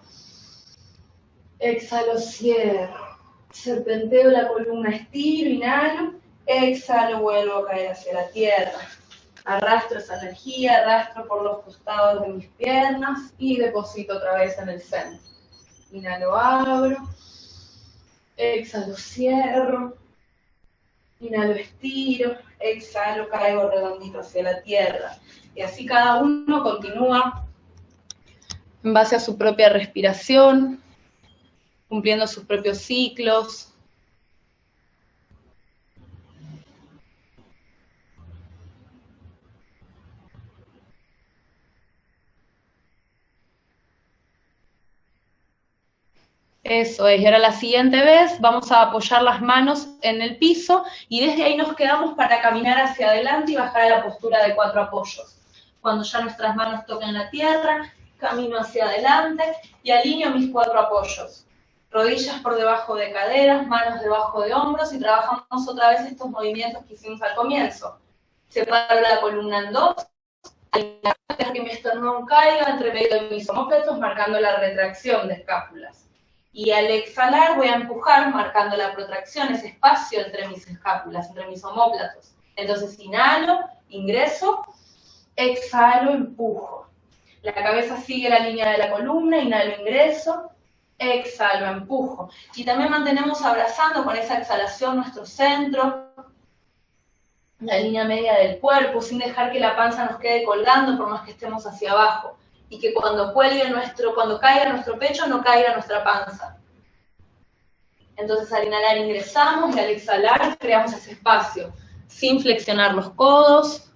Speaker 1: Exhalo, cierro. Serpenteo la columna, estiro, inhalo. Exhalo, vuelvo a caer hacia la tierra. Arrastro esa energía, arrastro por los costados de mis piernas y deposito otra vez en el centro. Inhalo, abro. Exhalo, cierro. Inhalo, estiro exhalo, caigo redondito hacia la tierra. Y así cada uno continúa en base a su propia respiración, cumpliendo sus propios ciclos. Eso es, y ahora la siguiente vez vamos a apoyar las manos en el piso y desde ahí nos quedamos para caminar hacia adelante y bajar a la postura de cuatro apoyos. Cuando ya nuestras manos toquen la tierra, camino hacia adelante y alineo mis cuatro apoyos. Rodillas por debajo de caderas, manos debajo de hombros y trabajamos otra vez estos movimientos que hicimos al comienzo. Separo la columna en dos, dejar que mi esternón caiga entre medio de mis homóplatos, marcando la retracción de escápulas. Y al exhalar voy a empujar marcando la protracción, ese espacio entre mis escápulas, entre mis homóplatos. Entonces inhalo, ingreso, exhalo, empujo. La cabeza sigue la línea de la columna, inhalo, ingreso, exhalo, empujo. Y también mantenemos abrazando con esa exhalación nuestro centro, la línea media del cuerpo, sin dejar que la panza nos quede colgando por más que estemos hacia abajo y que cuando cuelgue nuestro, cuando caiga nuestro pecho, no caiga nuestra panza. Entonces al inhalar ingresamos y al exhalar creamos ese espacio, sin flexionar los codos,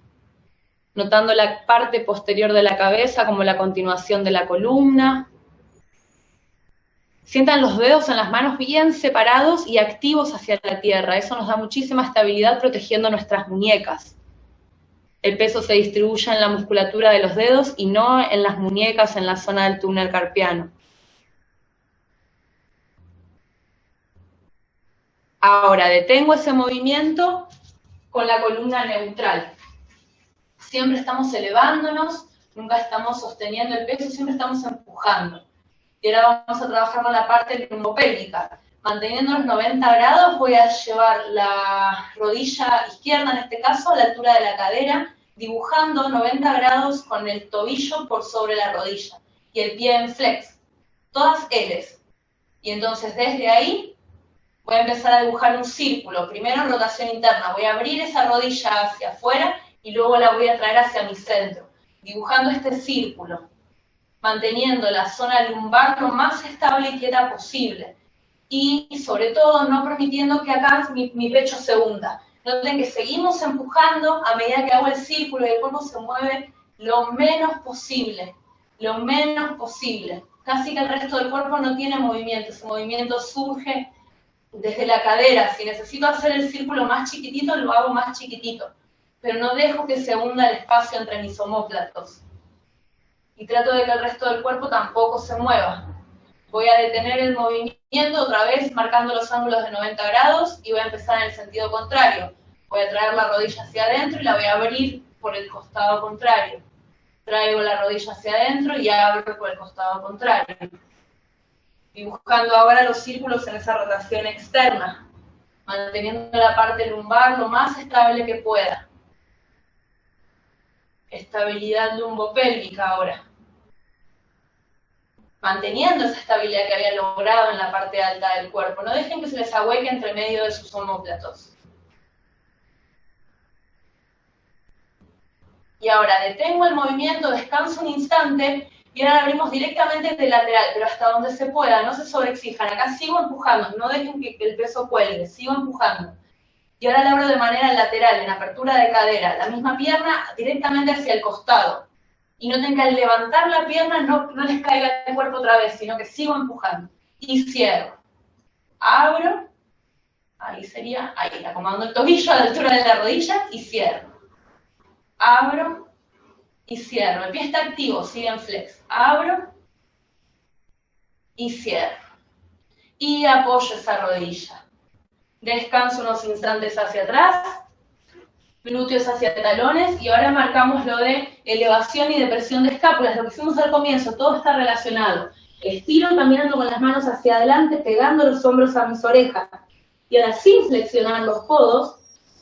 Speaker 1: notando la parte posterior de la cabeza como la continuación de la columna. Sientan los dedos en las manos bien separados y activos hacia la tierra. Eso nos da muchísima estabilidad protegiendo nuestras muñecas el peso se distribuye en la musculatura de los dedos y no en las muñecas en la zona del túnel carpiano. Ahora detengo ese movimiento con la columna neutral. Siempre estamos elevándonos, nunca estamos sosteniendo el peso, siempre estamos empujando. Y ahora vamos a trabajar con la parte lumbopélvica. Manteniendo los 90 grados voy a llevar la rodilla izquierda, en este caso, a la altura de la cadera, dibujando 90 grados con el tobillo por sobre la rodilla y el pie en flex. Todas L's. Y entonces desde ahí voy a empezar a dibujar un círculo. Primero en rotación interna. Voy a abrir esa rodilla hacia afuera y luego la voy a traer hacia mi centro. Dibujando este círculo. Manteniendo la zona lumbar lo más estable y quieta posible y sobre todo no permitiendo que acá mi, pecho se hunda. Noten que seguimos empujando a medida que hago el círculo y el cuerpo se mueve lo menos posible, lo menos posible. Casi que el resto del cuerpo no tiene movimiento, ese movimiento surge desde la cadera. Si necesito hacer el círculo más chiquitito, lo hago más chiquitito, pero no dejo que se hunda el espacio entre mis homóplatos. Y trato de que el resto del cuerpo tampoco se mueva. Voy a detener el movimiento otra vez marcando los ángulos de 90 grados y voy a empezar en el sentido contrario. Voy a traer la rodilla hacia adentro y la voy a abrir por el costado contrario. Traigo la rodilla hacia adentro y abro por el costado contrario. Dibujando ahora los círculos en esa rotación externa, manteniendo la parte lumbar lo más estable que pueda. Estabilidad lumbopélvica ahora manteniendo esa estabilidad que habían logrado en la parte alta del cuerpo. No dejen que se les ahueque entre medio de sus homóplatos. Y ahora detengo el movimiento, descanso un instante y ahora abrimos directamente de lateral, pero hasta donde se pueda, no se sobreexijan. Acá sigo empujando, no dejen que el peso cuelgue, sigo empujando. Y ahora la abro de manera lateral, en apertura de cadera, la misma pierna directamente hacia el costado y no tenga que levantar la pierna no, no les caiga el cuerpo otra vez, sino que sigo empujando. Y cierro. Abro. Ahí sería, ahí, acomodando el tobillo a la altura de la rodilla y cierro. Abro y cierro. El pie está activo, sigue en flex. Abro y cierro. Y apoyo esa rodilla. Descanso unos instantes hacia atrás glúteos hacia talones y ahora marcamos lo de elevación y depresión de escápulas, lo que hicimos al comienzo, todo está relacionado. Estiro caminando con las manos hacia adelante, pegando los hombros a mis orejas. Y ahora sin flexionar los codos,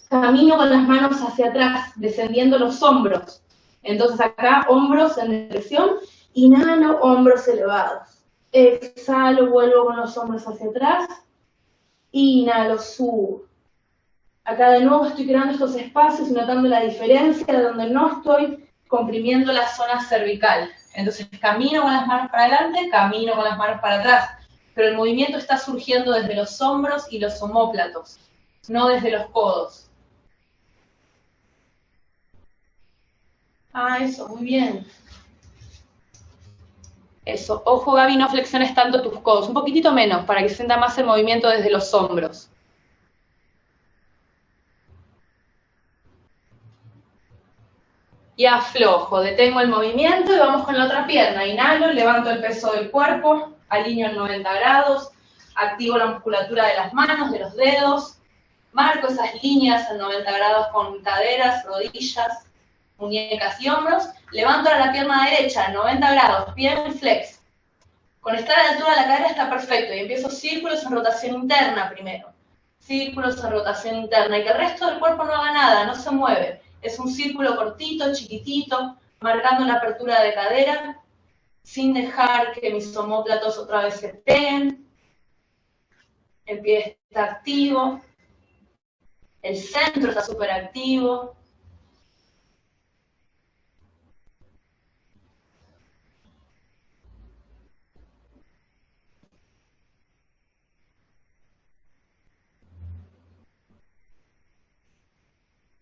Speaker 1: camino con las manos hacia atrás, descendiendo los hombros. Entonces acá hombros en depresión, inhalo, hombros elevados. Exhalo, vuelvo con los hombros hacia atrás. Inhalo, subo Acá de nuevo estoy creando estos espacios y notando la diferencia de donde no estoy comprimiendo la zona cervical. Entonces camino con las manos para adelante, camino con las manos para atrás, pero el movimiento está surgiendo desde los hombros y los homóplatos, no desde los codos. Ah, eso, muy bien. Eso, ojo Gaby, no flexiones tanto tus codos, un poquitito menos, para que sienta más el movimiento desde los hombros. Y aflojo, detengo el movimiento y vamos con la otra pierna. Inhalo, levanto el peso del cuerpo, alineo en 90 grados, activo la musculatura de las manos, de los dedos, marco esas líneas en 90 grados con caderas, rodillas, muñecas y hombros, levanto la pierna derecha en 90 grados, pie en flex. Con estar a la altura de la cadera está perfecto y empiezo círculos en rotación interna primero. Círculos en rotación interna y que el resto del cuerpo no haga nada, no se mueve. Es un círculo cortito, chiquitito, marcando la apertura de cadera, sin dejar que mis homóplatos otra vez se peguen. El pie está activo. El centro está súper activo.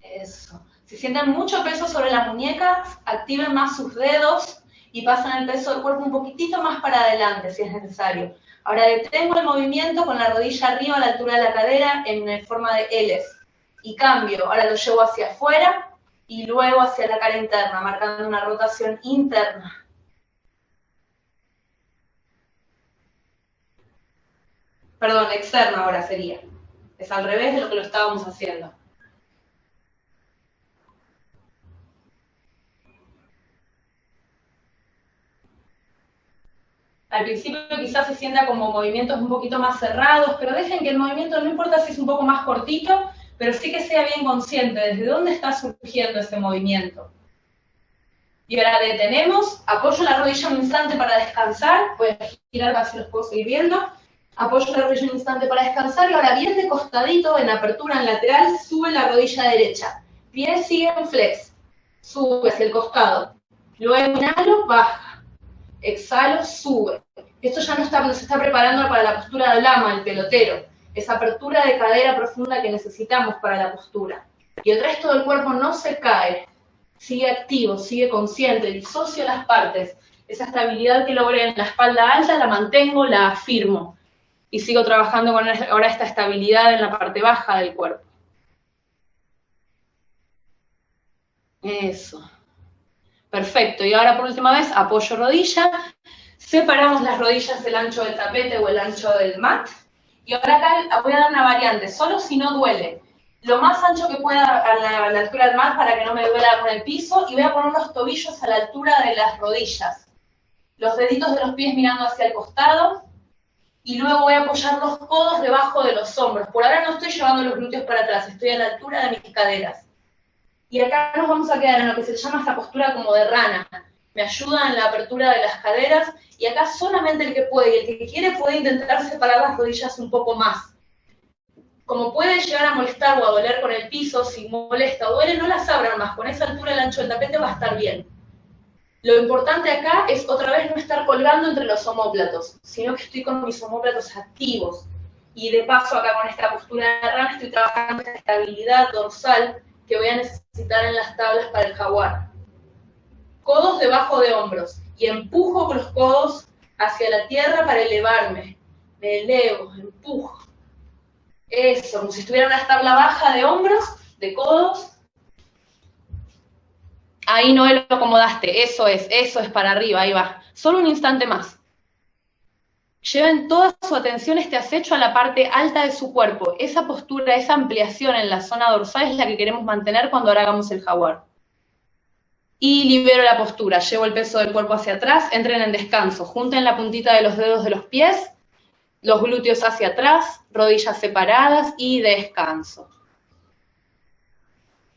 Speaker 1: Eso. Si sienten mucho peso sobre las muñecas, activen más sus dedos y pasan el peso del cuerpo un poquitito más para adelante si es necesario. Ahora detengo el movimiento con la rodilla arriba a la altura de la cadera en forma de L. Y cambio, ahora lo llevo hacia afuera y luego hacia la cara interna, marcando una rotación interna. Perdón, externa ahora sería. Es al revés de lo que lo estábamos haciendo. Al principio quizás se sienta como movimientos un poquito más cerrados, pero dejen que el movimiento, no importa si es un poco más cortito, pero sí que sea bien consciente desde dónde está surgiendo ese movimiento. Y ahora detenemos, apoyo la rodilla un instante para descansar, voy a girar así los puedo seguir viendo, apoyo la rodilla un instante para descansar y ahora bien de costadito, en apertura en lateral, sube la rodilla derecha. Pies siguen flex, sube hacia el costado. Luego inhalo, baja. Exhalo, sube. Esto ya no está, nos está preparando para la postura del lama, el pelotero. Esa apertura de cadera profunda que necesitamos para la postura. Y el resto del cuerpo no se cae, sigue activo, sigue consciente, disocio las partes. Esa estabilidad que logré en la espalda alta la mantengo, la afirmo. Y sigo trabajando con ahora esta estabilidad en la parte baja del cuerpo. Eso. Perfecto. Y ahora por última vez, apoyo rodilla. Separamos las rodillas del ancho del tapete o el ancho del mat. Y ahora acá voy a dar una variante, solo si no duele lo más ancho que pueda a la, altura del mar para que no me duela con el piso y voy a poner los tobillos a la altura de las rodillas. Los deditos de los pies mirando hacia el costado y luego voy a apoyar los codos debajo de los hombros. Por ahora no estoy llevando los glúteos para atrás, estoy a la altura de mis caderas. Y acá nos vamos a quedar en lo que se llama esta postura como de rana. Me ayuda en la apertura de las caderas y acá solamente el que puede y el que quiere puede intentar separar las rodillas un poco más como puede llegar a molestar o a doler con el piso, si molesta o duele, no las abran más. Con esa altura el ancho del tapete va a estar bien. Lo importante acá es otra vez no estar colgando entre los homóplatos, sino que estoy con mis homóplatos activos. Y de paso acá con esta postura de rana estoy trabajando esta estabilidad dorsal que voy a necesitar en las tablas para el jaguar. Codos debajo de hombros y empujo con los codos hacia la tierra para elevarme. Me elevo, empujo. Eso, como si estuviera una tabla baja de hombros, de codos. Ahí no lo acomodaste, eso es, eso es para arriba, ahí va. Solo un instante más. Lleven toda su atención este acecho a la parte alta de su cuerpo. Esa postura, esa ampliación en la zona dorsal es la que queremos mantener cuando ahora hagamos el jaguar. Y libero la postura, llevo el peso del cuerpo hacia atrás, entren en descanso, junten la puntita de los dedos de los pies los glúteos hacia atrás, rodillas separadas y descanso.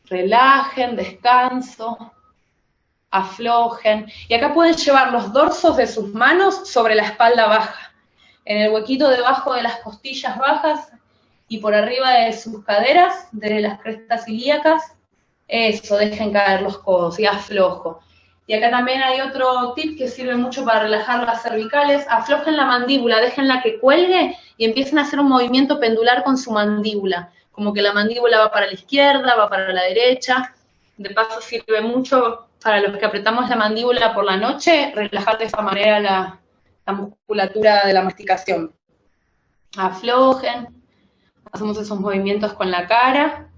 Speaker 1: Relajen, descanso, aflojen. Y acá pueden llevar los dorsos de sus manos sobre la espalda baja, en el huequito debajo de las costillas bajas y por arriba de sus caderas, de las crestas ilíacas. Eso, dejen caer los codos y aflojo. Y acá también hay otro tip que sirve mucho para relajar las cervicales. Aflojen la mandíbula, déjenla que cuelgue y empiecen a hacer un movimiento pendular con su mandíbula. Como que la mandíbula va para la izquierda, va para la derecha. De paso sirve mucho para los que apretamos la mandíbula por la noche, relajar de esa manera la, la musculatura de la masticación. Aflojen, hacemos esos movimientos con la cara.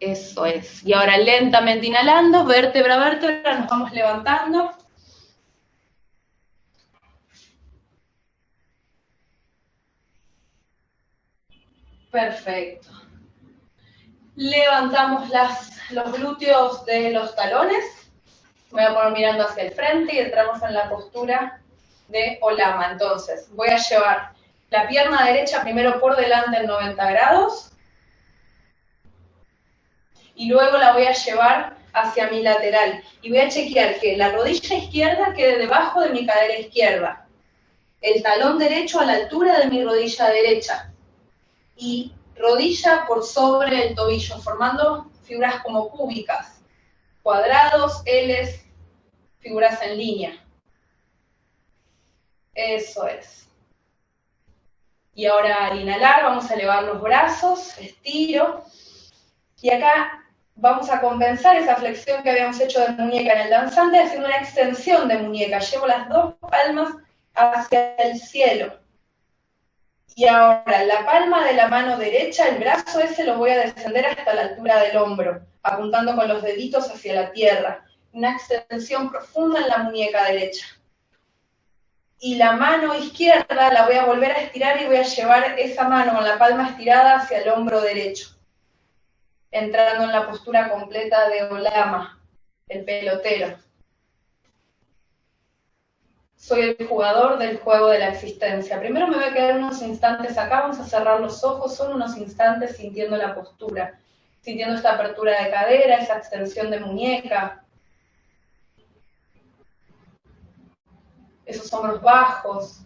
Speaker 1: Eso es. Y ahora lentamente inhalando, vértebra a vértebra, nos vamos levantando. Perfecto. Levantamos los glúteos de los talones. Voy a poner mirando hacia el frente y entramos en la postura de Olama. Entonces, voy a llevar la pierna derecha primero por delante en 90 grados y luego la voy a llevar hacia mi lateral. Y voy a chequear que la rodilla izquierda quede debajo de mi cadera izquierda. El talón derecho a la altura de mi rodilla derecha. Y rodilla por sobre el tobillo, formando figuras como cúbicas. Cuadrados, L's, figuras en línea. Eso es. Y ahora al inhalar vamos a elevar los brazos, estiro. Y acá vamos a compensar esa flexión que habíamos hecho de muñeca en el danzante haciendo una extensión de muñeca. Llevo las dos palmas hacia el cielo. Y ahora, la palma de la mano derecha, el brazo ese lo voy a descender hasta la altura del hombro, apuntando con los deditos hacia la tierra. Una extensión profunda en la muñeca derecha. Y la mano izquierda la voy a volver a estirar y voy a llevar esa mano con la palma estirada hacia el hombro derecho entrando en la postura completa de Olama. el pelotero. Soy el jugador del juego de la existencia. Primero me voy a quedar unos instantes acá, vamos a cerrar los ojos, son unos instantes sintiendo la postura, sintiendo esta apertura de cadera, esa extensión de muñeca, esos hombros bajos,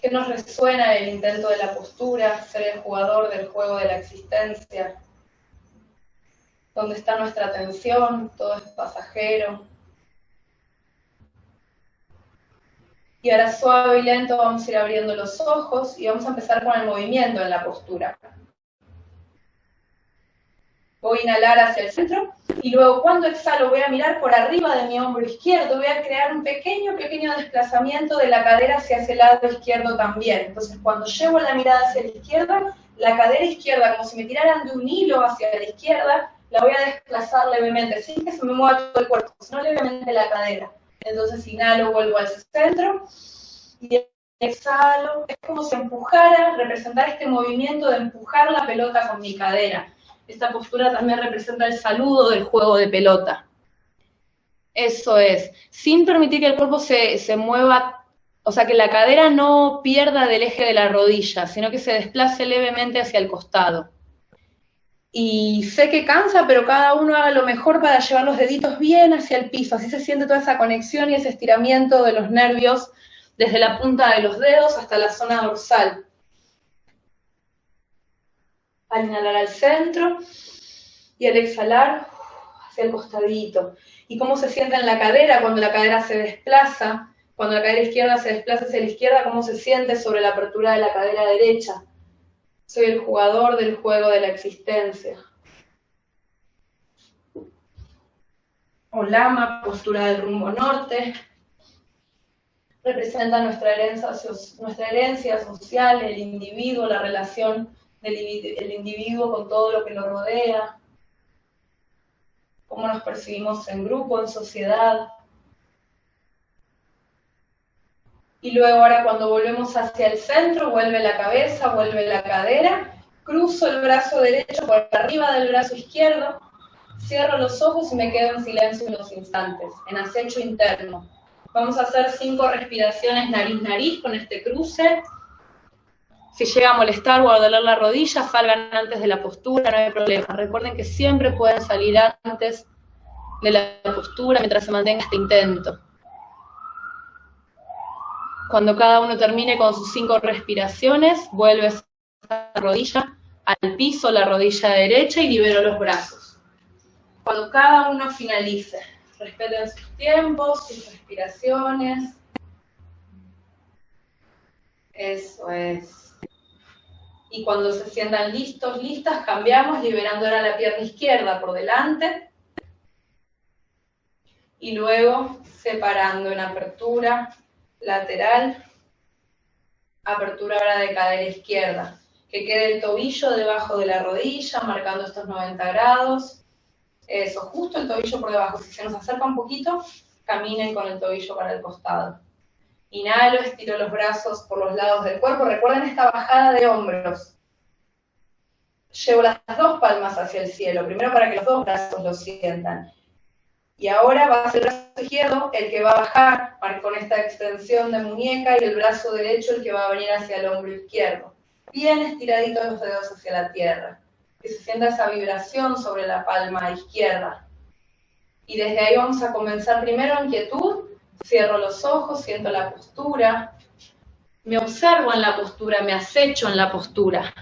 Speaker 1: que nos resuena el intento de la postura, ser el jugador del juego de la existencia, donde está nuestra atención, todo es pasajero. Y ahora suave y lento vamos a ir abriendo los ojos y vamos a empezar con el movimiento en la postura. Voy a inhalar hacia el centro y luego cuando exhalo voy a mirar por arriba de mi hombro izquierdo, voy a crear un pequeño, pequeño desplazamiento de la cadera hacia ese lado izquierdo también. Entonces cuando llevo la mirada hacia la izquierda, la cadera izquierda, como si me tiraran de un hilo hacia la izquierda, la voy a desplazar levemente, sin que se me mueva todo el cuerpo, sino levemente la cadera. Entonces inhalo, vuelvo al centro y exhalo. Es como si empujara, representar este movimiento de empujar la pelota con mi cadera. Esta postura también representa el saludo del juego de pelota. Eso es, sin permitir que el cuerpo se, se mueva, o sea, que la cadera no pierda del eje de la rodilla, sino que se desplace levemente hacia el costado. Y sé que cansa, pero cada uno haga lo mejor para llevar los deditos bien hacia el piso, así se siente toda esa conexión y ese estiramiento de los nervios desde la punta de los dedos hasta la zona dorsal al inhalar al centro y al exhalar hacia el costadito. Y cómo se siente en la cadera cuando la cadera se desplaza, cuando la cadera izquierda se desplaza hacia la izquierda, cómo se siente sobre la apertura de la cadera derecha. Soy el jugador del juego de la existencia. Olama, postura del rumbo norte, representa nuestra herencia, nuestra herencia social, el individuo, la relación el individuo con todo lo que lo rodea, cómo nos percibimos en grupo, en sociedad. Y luego ahora cuando volvemos hacia el centro, vuelve la cabeza, vuelve la cadera, cruzo el brazo derecho por arriba del brazo izquierdo, cierro los ojos y me quedo en silencio unos instantes, en acecho interno. Vamos a hacer cinco respiraciones nariz-nariz con este cruce. Si llega a molestar o a doler la rodilla, salgan antes de la postura, no hay problema. Recuerden que siempre pueden salir antes de la postura mientras se mantenga este intento. Cuando cada uno termine con sus cinco respiraciones, vuelve la rodilla al piso, la rodilla derecha y libero los brazos. Cuando cada uno finalice, respeten sus tiempos, sus respiraciones. Eso es y cuando se sientan listos, listas, cambiamos, liberando ahora la pierna izquierda por delante y luego separando en apertura lateral, apertura ahora de cadera izquierda, que quede el tobillo debajo de la rodilla, marcando estos 90 grados, eso, justo el tobillo por debajo, si se nos acerca un poquito, caminen con el tobillo para el costado. Inhalo, estiro los brazos por los lados del cuerpo. Recuerden esta bajada de hombros. Llevo las dos palmas hacia el cielo, primero para que los dos brazos lo sientan. Y ahora va a ser el brazo izquierdo el que va a bajar con esta extensión de muñeca y el brazo derecho el que va a venir hacia el hombro izquierdo. Bien estiraditos los dedos hacia la tierra. Que se sienta esa vibración sobre la palma izquierda. Y desde ahí vamos a comenzar primero en quietud Cierro los ojos, siento la postura, me observo en la postura, me acecho en la postura.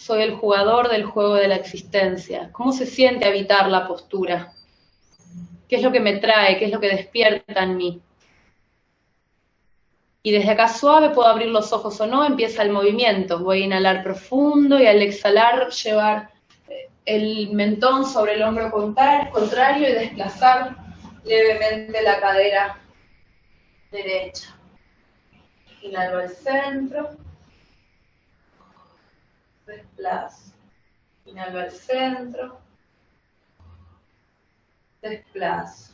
Speaker 1: Soy el jugador del juego de la existencia. ¿Cómo se siente habitar la postura? ¿Qué es lo que me trae? ¿Qué es lo que despierta en mí? Y desde acá suave puedo abrir los ojos o no, empieza el movimiento. Voy a inhalar profundo y al exhalar llevar el mentón sobre el hombro contrario y desplazar levemente la cadera derecha. Inhalo al centro. Desplazo. Inhalo al centro. Desplazo.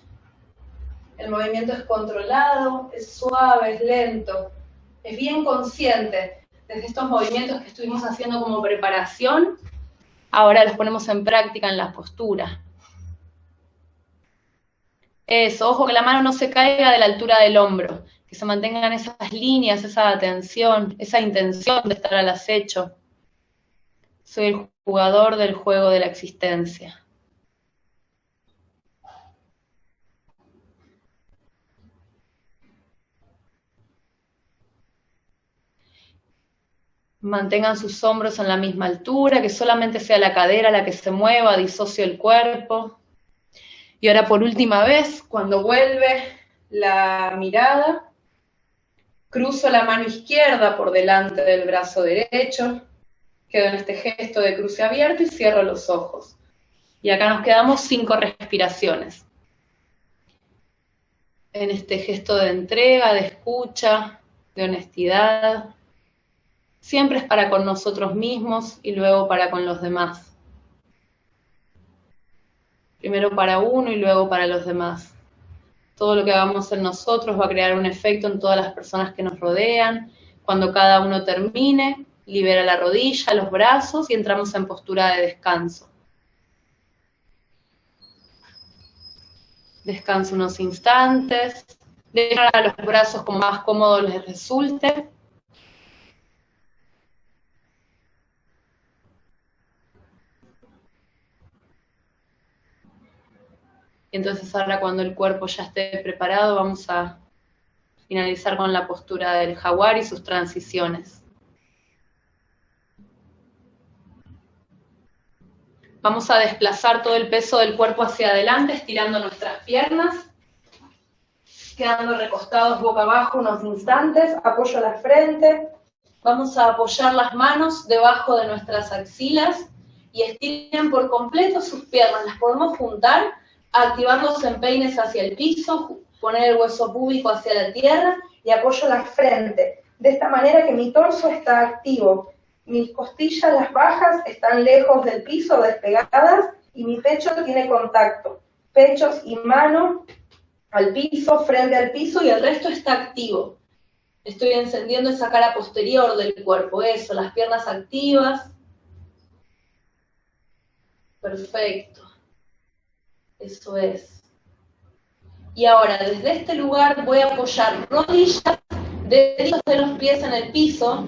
Speaker 1: El movimiento es controlado, es suave, es lento, es bien consciente. Desde estos movimientos que estuvimos haciendo como preparación, Ahora los ponemos en práctica en la postura. Eso, ojo que la mano no se caiga de la altura del hombro, que se mantengan esas líneas, esa atención, esa intención de estar al acecho. Soy el jugador del juego de la existencia. Mantengan sus hombros en la misma altura, que solamente sea la cadera la que se mueva, disocio el cuerpo. Y ahora por última vez, cuando vuelve la mirada, cruzo la mano izquierda por delante del brazo derecho, quedo en este gesto de cruce abierto y cierro los ojos. Y acá nos quedamos cinco respiraciones. En este gesto de entrega, de escucha, de honestidad. Siempre es para con nosotros mismos y luego para con los demás. Primero para uno y luego para los demás. Todo lo que hagamos en nosotros va a crear un efecto en todas las personas que nos rodean. Cuando cada uno termine, libera la rodilla, los brazos y entramos en postura de descanso. Descanso unos instantes, dejar a los brazos como más cómodo les resulte. entonces ahora cuando el cuerpo ya esté preparado vamos a finalizar con la postura del jaguar y sus transiciones. Vamos a desplazar todo el peso del cuerpo hacia adelante, estirando nuestras piernas, quedando recostados boca abajo unos instantes, apoyo la frente, vamos a apoyar las manos debajo de nuestras axilas y estiren por completo sus piernas, las podemos juntar activar los empeines hacia el piso, poner el hueso púbico hacia la tierra y apoyo la frente. De esta manera que mi torso está activo, mis costillas, las bajas, están lejos del piso, despegadas, y mi pecho tiene contacto. Pechos y mano al piso, frente al piso, y el resto está activo. Estoy encendiendo esa cara posterior del cuerpo, eso, las piernas activas. Perfecto. Eso es. Y ahora, desde este lugar voy a apoyar rodillas, deditos de los pies en el piso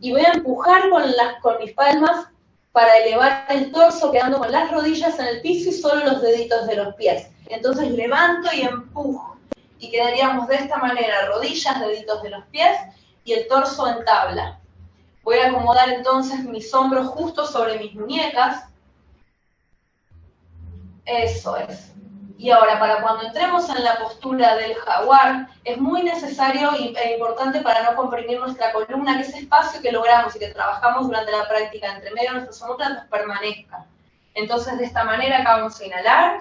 Speaker 1: y voy a empujar con, las, con mis palmas para elevar el torso quedando con las rodillas en el piso y solo los deditos de los pies. Entonces levanto y empujo. Y quedaríamos de esta manera, rodillas, deditos de los pies y el torso en tabla. Voy a acomodar entonces mis hombros justo sobre mis muñecas eso es. Y ahora, para cuando entremos en la postura del jaguar, es muy necesario e importante para no comprimir nuestra columna que ese espacio que logramos y que trabajamos durante la práctica entre medio de nuestros omóplatos permanezca. Entonces, de esta manera, acá vamos a inhalar.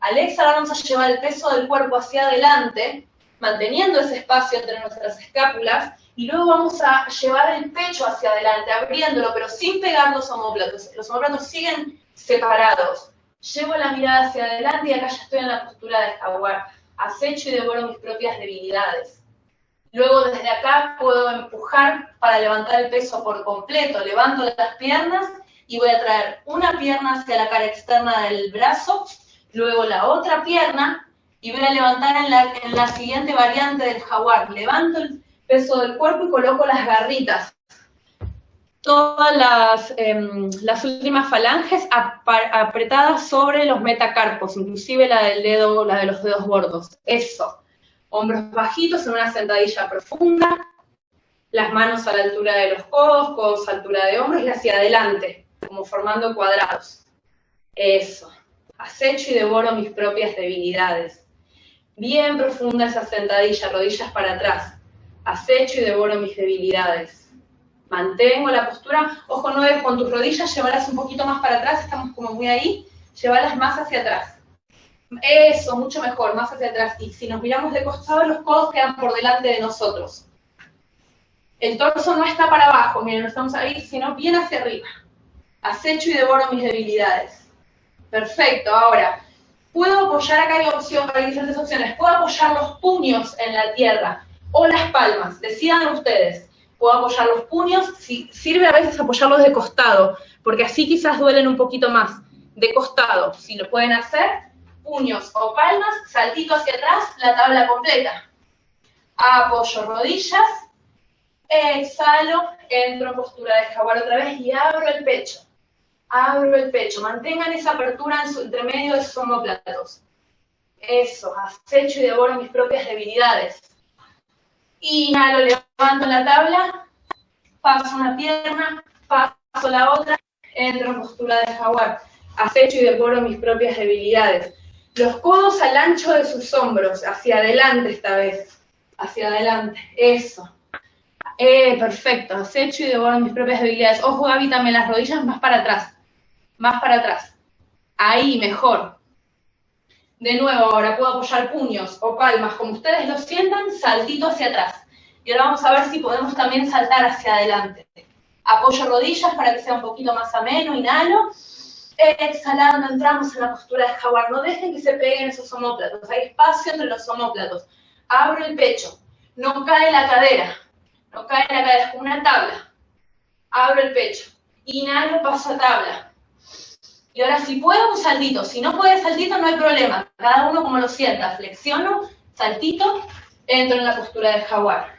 Speaker 1: Al exhalar vamos a llevar el peso del cuerpo hacia adelante, manteniendo ese espacio entre nuestras escápulas, y luego vamos a llevar el pecho hacia adelante, abriéndolo, pero sin pegar los omóplatos. Los omóplatos siguen separados. Llevo la mirada hacia adelante y acá ya estoy en la postura de jaguar. Acecho y devoro mis propias debilidades. Luego desde acá puedo empujar para levantar el peso por completo. Levanto las piernas y voy a traer una pierna hacia la cara externa del brazo, luego la otra pierna y voy a levantar en la, en la siguiente variante del jaguar. Levanto el peso del cuerpo y coloco las garritas todas las, em, las últimas falanges apretadas sobre los metacarpos, inclusive la del dedo, la de los dedos gordos. Eso. Hombros bajitos en una sentadilla profunda, las manos a la altura de los codos, codos a altura de hombros y hacia adelante, como formando cuadrados. Eso. Acecho y devoro mis propias debilidades. Bien profunda esa sentadilla, rodillas para atrás. Acecho y devoro mis debilidades mantengo la postura, ojo, no es con tus rodillas, llevarlas un poquito más para atrás, estamos como muy ahí, llevarlas más hacia atrás. Eso, mucho mejor, más hacia atrás. Y si nos miramos de costado, los codos quedan por delante de nosotros. El torso no está para abajo, miren, no estamos ahí, sino bien hacia arriba. Acecho y devoro mis debilidades. Perfecto, ahora, puedo apoyar, acá hay opción, hay diferentes opciones, puedo apoyar los puños en la tierra o las palmas, decidan ustedes puedo apoyar los puños, si, sirve a veces apoyarlos de costado, porque así quizás duelen un poquito más, de costado, si lo pueden hacer, puños o palmas, saltito hacia atrás, la tabla completa. Apoyo rodillas, exhalo, entro en postura de jaguar otra vez y abro el pecho. Abro el pecho, mantengan esa apertura en su, entre medio de sus homóplatos. Eso, acecho y devoro mis propias debilidades. Inhalo, levanto la tabla, paso una pierna, paso la otra, entro en postura de jaguar. Acecho y devoro mis propias debilidades. Los codos al ancho de sus hombros, hacia adelante esta vez. Hacia adelante, eso. Eh, perfecto, acecho y devoro mis propias debilidades. Ojo, Gaby, también las rodillas más para atrás. Más para atrás. Ahí, mejor. De nuevo, ahora puedo apoyar puños o palmas, como ustedes lo sientan, saltito hacia atrás. Y ahora vamos a ver si podemos también saltar hacia adelante. Apoyo rodillas para que sea un poquito más ameno, inhalo. Exhalando, entramos en la postura de jaguar. No dejen que se peguen esos homóplatos. Hay espacio entre los homóplatos. Abro el pecho. No cae la cadera. No cae la cadera. Es como una tabla. Abro el pecho. Inhalo, paso a tabla y ahora si puedo, un saltito. Si no puede saltito, no hay problema. Cada uno como lo sienta. Flexiono, saltito, entro en la postura de jaguar.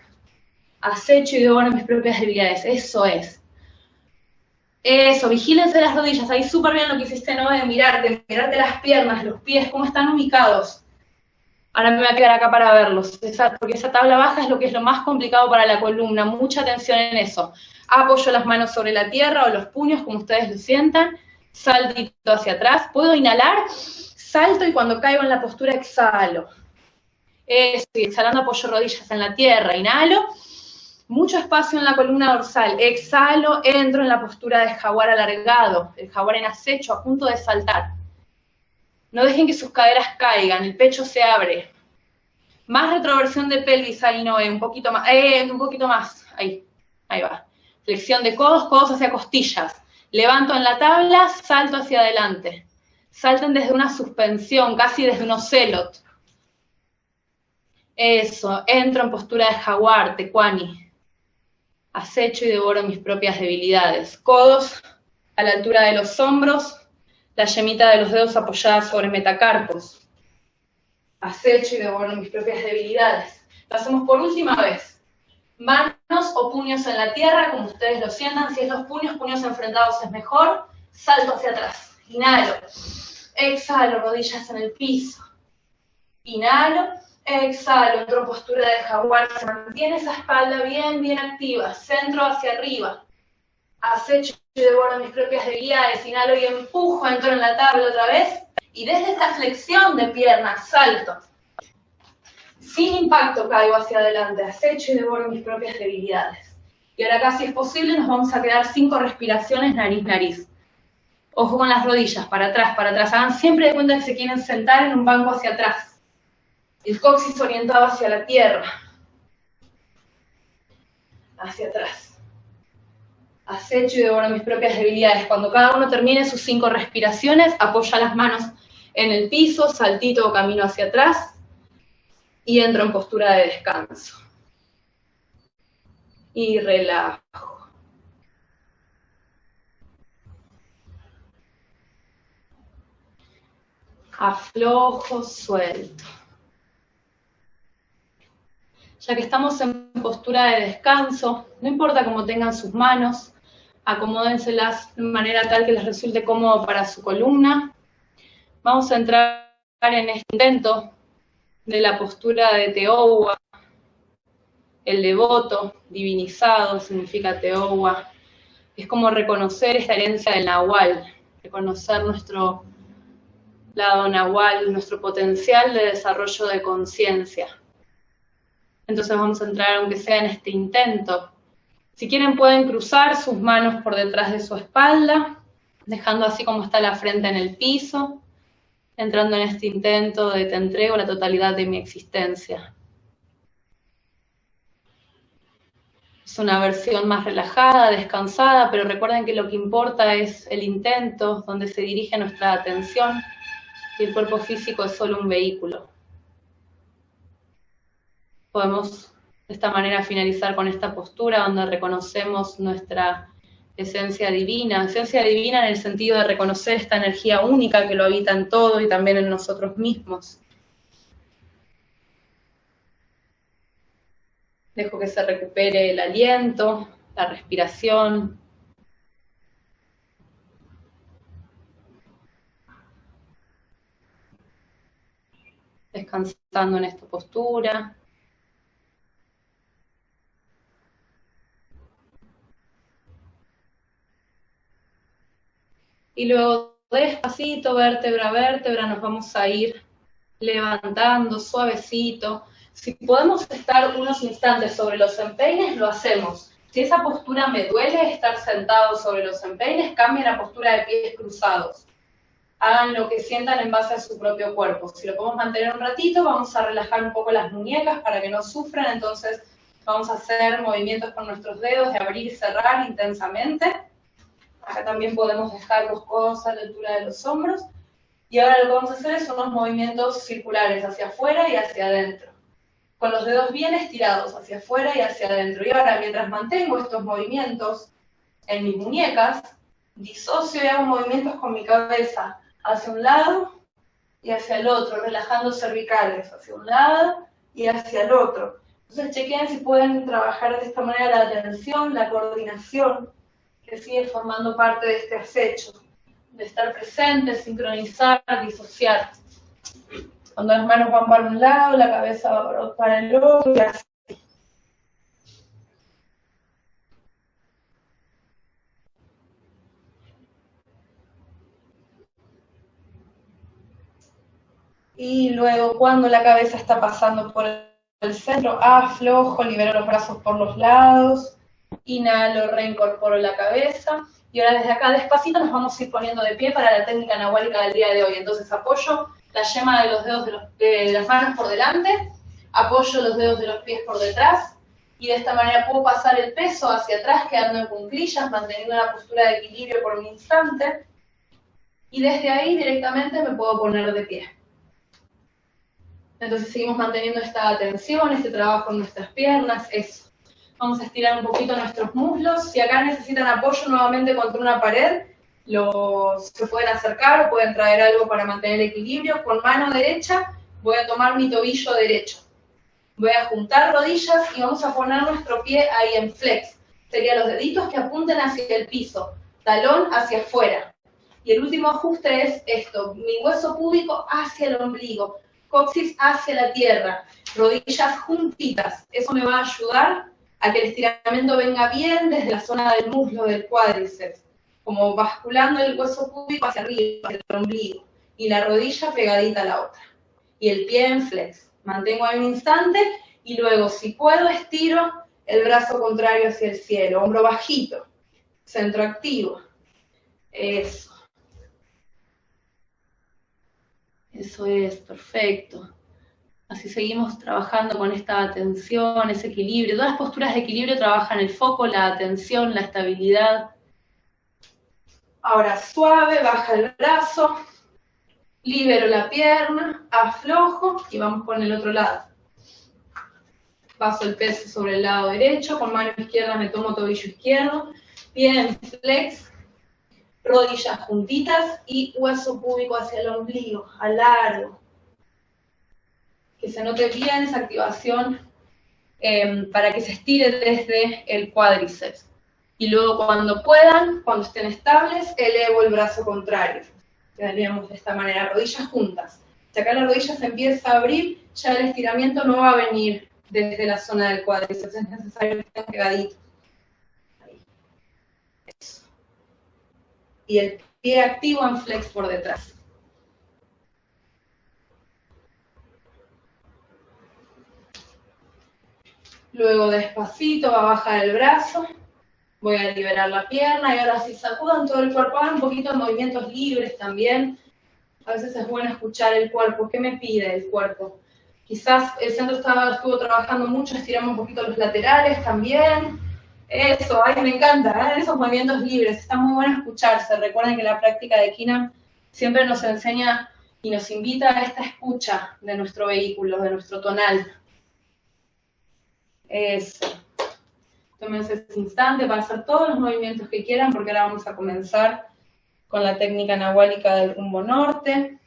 Speaker 1: Acecho y devoro mis propias debilidades. Eso es. Eso, vigílense las rodillas. Ahí súper bien lo que hiciste, ¿no? De mirarte, mirarte las piernas, los pies, cómo están ubicados. Ahora me voy a quedar acá para verlos, porque esa tabla baja es lo que es lo más complicado para la columna. Mucha atención en eso. Apoyo las manos sobre la tierra o los puños, como ustedes lo sientan saltito hacia atrás, puedo inhalar, salto y cuando caigo en la postura exhalo. Estoy exhalando apoyo rodillas en la tierra, inhalo, mucho espacio en la columna dorsal, exhalo, entro en la postura de jaguar alargado, el jaguar en acecho a punto de saltar. No dejen que sus caderas caigan, el pecho se abre. Más retroversión de pelvis, ahí no, un poquito más, eh, un poquito más, ahí, ahí va. Flexión de codos, codos hacia costillas. Levanto en la tabla, salto hacia adelante. Salten desde una suspensión, casi desde un ocelot. Eso, entro en postura de jaguar, tecuani. Acecho y devoro mis propias debilidades. Codos a la altura de los hombros, la yemita de los dedos apoyada sobre metacarpos. Acecho y devoro mis propias debilidades. Lo hacemos por última vez manos o puños en la tierra, como ustedes lo sientan. Si es los puños, puños enfrentados es mejor. Salto hacia atrás. Inhalo. Exhalo, rodillas en el piso. Inhalo. Exhalo, entro en postura de jaguar. Se mantiene esa espalda bien, bien activa. Centro hacia arriba. Acecho y devoro mis propias debilidades. Inhalo y empujo, entro en la tabla otra vez. Y desde esta flexión de piernas, salto sin impacto caigo hacia adelante, acecho y devoro mis propias debilidades. Y ahora acá, si es posible, nos vamos a quedar cinco respiraciones nariz-nariz. Ojo con las rodillas, para atrás, para atrás. Hagan siempre de cuenta que se quieren sentar en un banco hacia atrás. El coxis orientado hacia la tierra. Hacia atrás. Acecho y devoro mis propias debilidades. Cuando cada uno termine sus cinco respiraciones, apoya las manos en el piso, saltito o camino hacia atrás y entro en postura de descanso. Y relajo. Aflojo, suelto. Ya que estamos en postura de descanso, no importa cómo tengan sus manos, acomódenselas de manera tal que les resulte cómodo para su columna. Vamos a entrar en este intento de la postura de Teowa, el devoto, divinizado, significa Teowa. Es como reconocer esta herencia del Nahual, reconocer nuestro lado Nahual, nuestro potencial de desarrollo de conciencia. Entonces vamos a entrar, aunque sea en este intento. Si quieren pueden cruzar sus manos por detrás de su espalda, dejando así como está la frente en el piso entrando en este intento de te entrego la totalidad de mi existencia. Es una versión más relajada, descansada, pero recuerden que lo que importa es el intento, donde se dirige nuestra atención, y el cuerpo físico es solo un vehículo. Podemos De esta manera finalizar con esta postura donde reconocemos nuestra esencia divina, esencia divina en el sentido de reconocer esta energía única que lo habita en todo y también en nosotros mismos. Dejo que se recupere el aliento, la respiración. Descansando en esta postura. Y luego despacito, vértebra a vértebra, nos vamos a ir levantando suavecito. Si podemos estar unos instantes sobre los empeines, lo hacemos. Si esa postura me duele, estar sentado sobre los empeines, cambien la postura de pies cruzados. Hagan lo que sientan en base a su propio cuerpo. Si lo podemos mantener un ratito, vamos a relajar un poco las muñecas para que no sufran. Entonces vamos a hacer movimientos con nuestros dedos de abrir y cerrar intensamente. Acá también podemos dejar los codos a la altura de los hombros. Y ahora lo que vamos a hacer son unos movimientos circulares hacia afuera y hacia adentro. Con los dedos bien estirados hacia afuera y hacia adentro. Y ahora, mientras mantengo estos movimientos en mis muñecas, disocio y hago movimientos con mi cabeza hacia un lado y hacia el otro, relajando cervicales hacia un lado y hacia el otro. Entonces chequen si pueden trabajar de esta manera la atención, la coordinación, que sigue formando parte de este acecho, de estar presente, sincronizar, disociar. Cuando las manos van para un lado, la cabeza va para el otro y así. Y luego cuando la cabeza está pasando por el centro, aflojo, libero los brazos por los lados, Inhalo, reincorporo la cabeza. Y ahora desde acá despacito nos vamos a ir poniendo de pie para la técnica nahuálica del día de hoy. Entonces apoyo la yema de los dedos de, las manos por delante, apoyo los dedos de los pies por detrás y de esta manera puedo pasar el peso hacia atrás quedando en cunclillas, manteniendo una postura de equilibrio por un instante. Y desde ahí directamente me puedo poner de pie. Entonces seguimos manteniendo esta atención, este trabajo en nuestras piernas, eso. Vamos a estirar un poquito nuestros muslos. Si acá necesitan apoyo nuevamente contra una pared, los, se pueden acercar o pueden traer algo para mantener el equilibrio. Con mano derecha voy a tomar mi tobillo derecho. Voy a juntar rodillas y vamos a poner nuestro pie ahí en flex. Serían los deditos que apunten hacia el piso, talón hacia afuera. Y el último ajuste es esto, mi hueso púbico hacia el ombligo, coxis hacia la tierra, rodillas juntitas. Eso me va a ayudar a que el estiramiento venga bien desde la zona del muslo, del cuádriceps, como basculando el hueso púbico hacia arriba, hacia el ombligo, y la rodilla pegadita a la otra. Y el pie en flex. Mantengo ahí un instante y luego, si puedo, estiro el brazo contrario hacia el cielo, hombro bajito, centro activo. Eso. Eso es, perfecto. Así seguimos trabajando con esta atención, ese equilibrio. Todas las posturas de equilibrio trabajan el foco, la atención, la estabilidad. Ahora suave, baja el brazo, libero la pierna, aflojo y vamos con el otro lado. Paso el peso sobre el lado derecho, con mano izquierda me tomo tobillo izquierdo, pie en flex, rodillas juntitas y hueso púbico hacia el ombligo, largo que se note bien esa activación em, para que se estire desde el cuádriceps. Y luego cuando puedan, cuando estén estables, elevo el brazo contrario. Quedaríamos de esta manera, rodillas juntas. Si acá la rodilla se empieza a abrir, ya el estiramiento no va a venir desde la zona del cuádriceps, es necesario que estén pegaditos. Y el pie activo en flex por detrás. Luego despacito va a bajar el brazo, voy a liberar la pierna y ahora si sacudan todo el cuerpo, hagan un poquito de movimientos libres también. A veces es bueno escuchar el cuerpo, ¿qué me pide el cuerpo? Quizás el centro estaba, estuvo trabajando mucho, estiramos un poquito los laterales también. Eso, ay, me encanta, ¿eh? esos movimientos libres, está muy bueno escucharse. Recuerden que la práctica de Kina siempre nos enseña y nos invita a esta escucha de nuestro vehículo, de nuestro tonal. Eso. Tómense ese instante para hacer todos los movimientos que quieran, porque ahora vamos a comenzar con la técnica nahuálica del rumbo norte.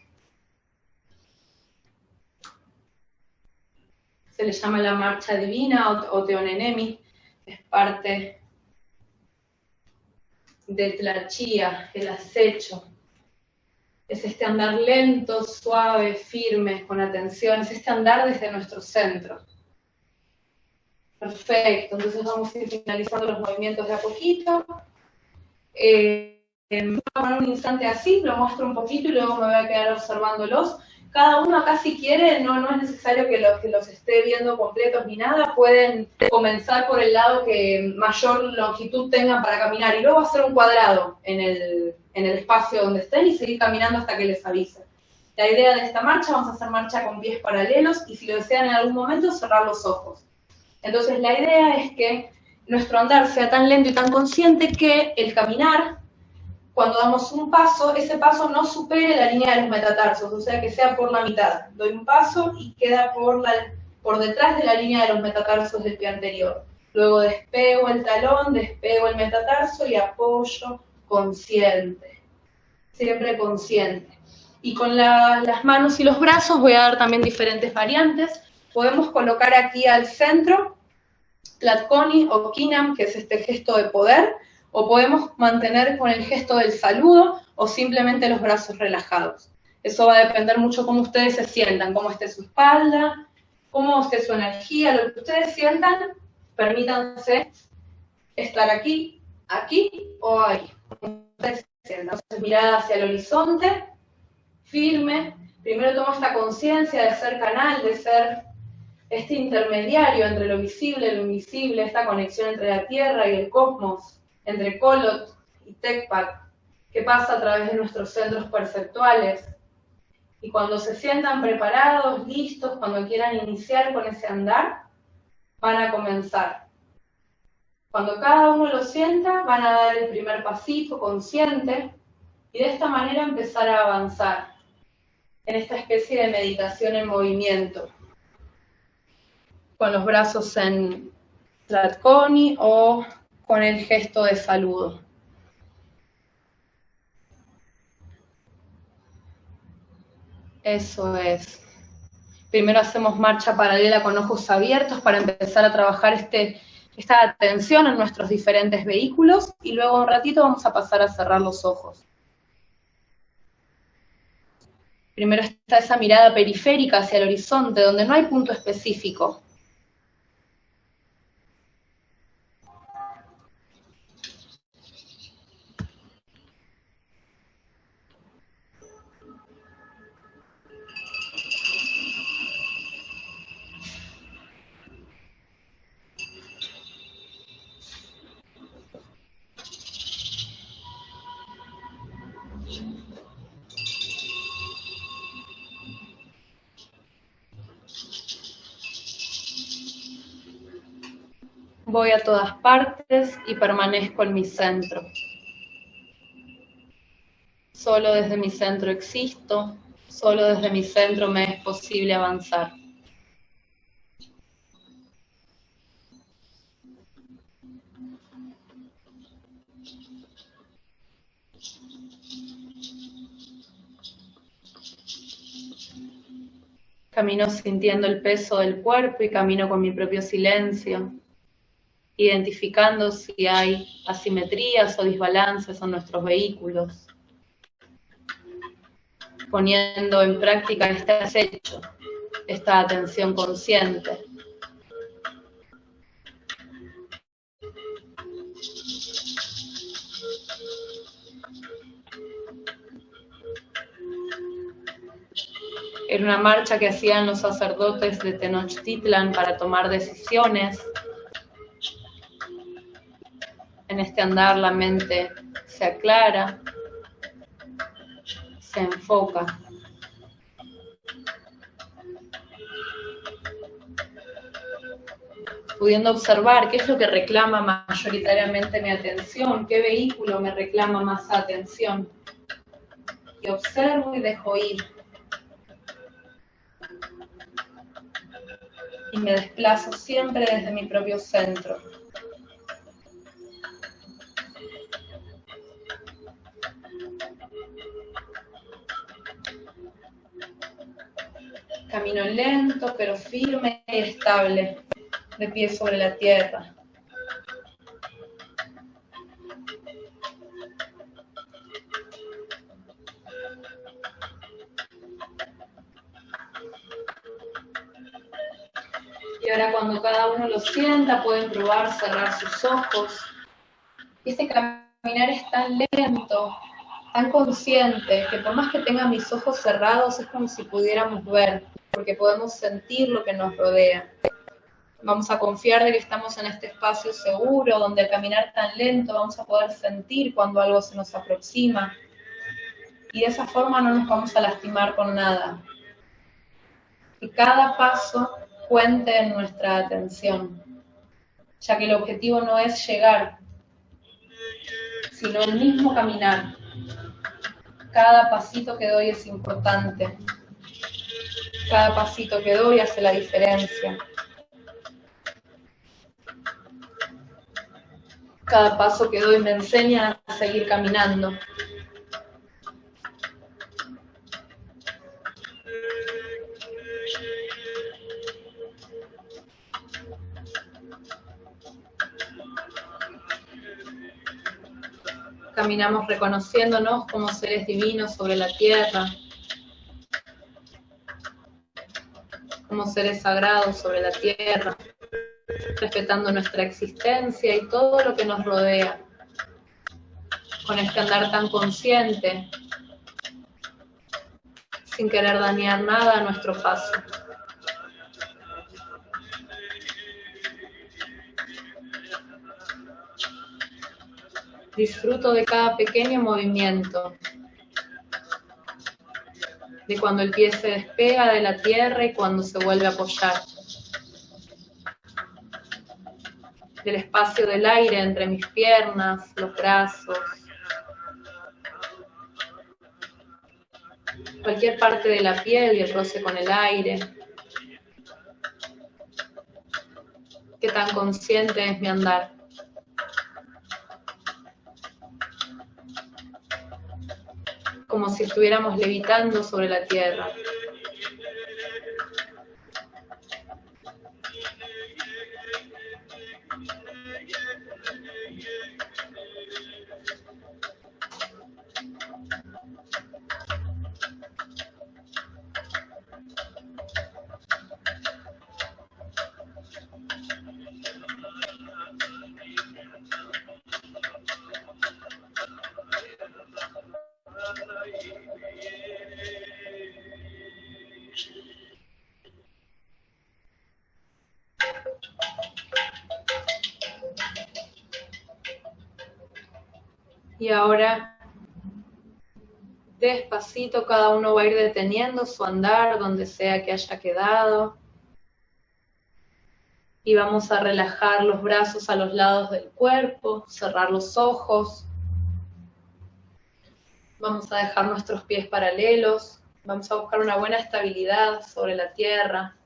Speaker 1: Se le llama la marcha divina o, teonenemi, es parte de Tlachía, el acecho. Es este andar lento, suave, firme, con atención, es este andar desde nuestro centro. Perfecto, entonces vamos a ir finalizando los movimientos de a poquito. Eh, a poner un instante así, lo muestro un poquito y luego me voy a quedar observándolos. Cada uno acá si quiere, no, no es necesario que los, que los esté viendo completos ni nada, pueden comenzar por el lado que mayor longitud tengan para caminar y luego hacer un cuadrado en el, en el espacio donde estén y seguir caminando hasta que les avise. La idea de esta marcha, vamos a hacer marcha con pies paralelos y si lo desean en algún momento, cerrar los ojos. Entonces la idea es que nuestro andar sea tan lento y tan consciente que el caminar, cuando damos un paso, ese paso no supere la línea de los metatarsos, o sea que sea por la mitad. Doy un paso y queda por, detrás de la línea de los metatarsos del pie anterior. Luego despego el talón, despego el metatarso y apoyo consciente. Siempre consciente. Y con las manos y los brazos voy a dar también diferentes variantes podemos colocar aquí al centro Tlatkoni o Kinam, que es este gesto de poder, o podemos mantener con el gesto del saludo o simplemente los brazos relajados. Eso va a depender mucho cómo ustedes se sientan, cómo esté su espalda, cómo esté su energía, lo que ustedes sientan, permítanse estar aquí, aquí o ahí. Entonces, mirada hacia el horizonte, firme. Primero toma esta conciencia de ser canal, de ser este intermediario entre lo visible y lo invisible, esta conexión entre la Tierra y el cosmos, entre Kolot y Tecpac, que pasa a través de nuestros centros perceptuales. Y cuando se sientan preparados, listos, cuando quieran iniciar con ese andar, van a comenzar. Cuando cada uno lo sienta, van a dar el primer pasito consciente y de esta manera empezar a avanzar en esta especie de meditación en movimiento con los brazos en Tlatkoni o con el gesto de saludo. Eso es. Primero hacemos marcha paralela con ojos abiertos para empezar a trabajar este, esta atención en nuestros diferentes vehículos y luego un ratito vamos a pasar a cerrar los ojos. Primero está esa mirada periférica hacia el horizonte, donde no hay punto específico, voy a todas partes y permanezco en mi centro. Solo desde mi centro existo, solo desde mi centro me es posible avanzar. Camino sintiendo el peso del cuerpo y camino con mi propio silencio, identificando si hay asimetrías o desbalances en nuestros vehículos, poniendo en práctica este acecho, esta atención consciente. Era una marcha que hacían los sacerdotes de Tenochtitlan para tomar decisiones en este andar la mente se aclara, se enfoca. Pudiendo observar qué es lo que reclama mayoritariamente mi atención, qué vehículo me reclama más atención. Y observo y dejo ir. y me desplazo siempre desde mi propio centro. Camino lento pero firme y estable, de pie sobre la tierra. Y ahora cuando cada uno lo sienta, pueden probar cerrar sus ojos. Este caminar es tan lento, tan consciente, que por más que tenga mis ojos cerrados, es como si pudiéramos ver, porque podemos sentir lo que nos rodea. Vamos a confiar de que estamos en este espacio seguro, donde al caminar tan lento vamos a poder sentir cuando algo se nos aproxima. Y de esa forma no nos vamos a lastimar con nada. Que cada paso cuente en nuestra atención, ya que el objetivo no es llegar, sino el mismo caminar. Cada pasito que doy es importante. Cada pasito que doy hace la diferencia. Cada paso que doy me enseña a seguir caminando. Caminamos reconociéndonos como seres divinos sobre la tierra, como seres sagrados sobre la tierra, respetando nuestra existencia y todo lo que nos rodea, con este andar tan consciente, sin querer dañar nada a nuestro paso. Disfruto de cada pequeño movimiento, cuando el pie se despega de la tierra y cuando se vuelve a apoyar, del espacio del aire entre mis piernas, los brazos, cualquier parte de la piel y el roce con el aire. Qué tan consciente es mi andar. Como si estuviéramos levitando sobre la tierra. Ahora, despacito, cada uno va a ir deteniendo su andar donde sea que haya quedado. Y vamos a relajar los brazos a los lados del cuerpo, cerrar los ojos. Vamos a dejar nuestros pies paralelos. Vamos a buscar una buena estabilidad sobre la tierra.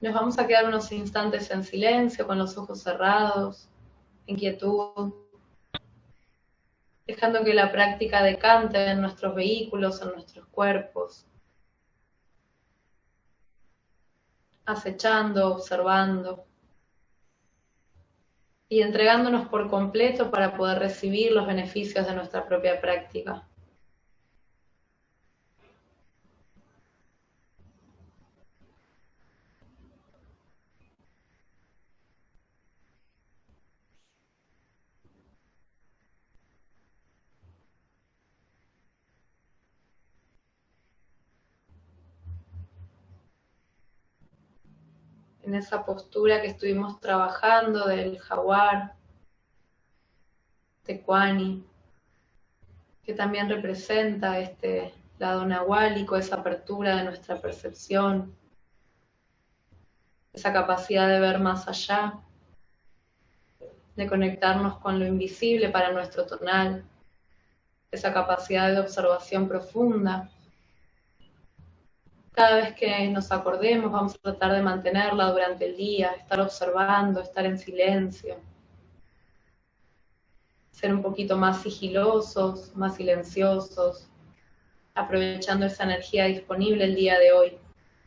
Speaker 1: Nos vamos a quedar unos instantes en silencio, con los ojos cerrados, en quietud dejando que la práctica decante en nuestros vehículos, en nuestros cuerpos, acechando, observando y entregándonos por completo para poder recibir los beneficios de nuestra propia práctica. En esa postura que estuvimos trabajando del jaguar, tecuani, que también representa este lado nahuálico, esa apertura de nuestra percepción, esa capacidad de ver más allá, de conectarnos con lo invisible para nuestro tonal, esa capacidad de observación profunda Cada vez que nos acordemos, vamos a tratar de mantenerla durante el día, estar observando, estar en silencio. Ser un poquito más sigilosos, más silenciosos, aprovechando esa energía disponible el día de hoy,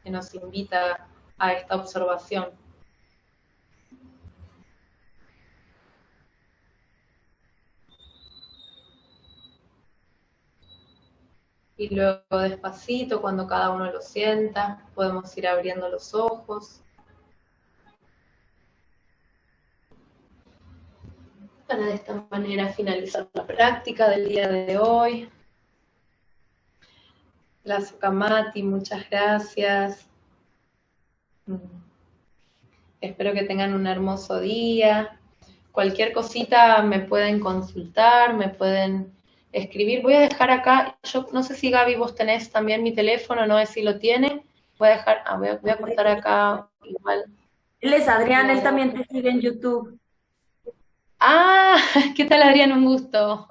Speaker 1: que nos invita a esta observación. Y luego despacito, cuando cada uno lo sienta, podemos ir abriendo los ojos. Para de esta manera finalizar la práctica del día de hoy. La Sukamati, muchas gracias. Mm. Espero que tengan un hermoso día. Cualquier cosita me pueden consultar, me pueden escribir. Voy a dejar acá, yo no sé si Gaby vos tenés también mi teléfono, no sé si lo tiene. Voy a dejar, ah, voy, a, voy a cortar acá igual.
Speaker 4: Él es Adrián, él también te sigue en YouTube.
Speaker 1: Ah, (laughs) ¿qué tal Adrián? Un gusto.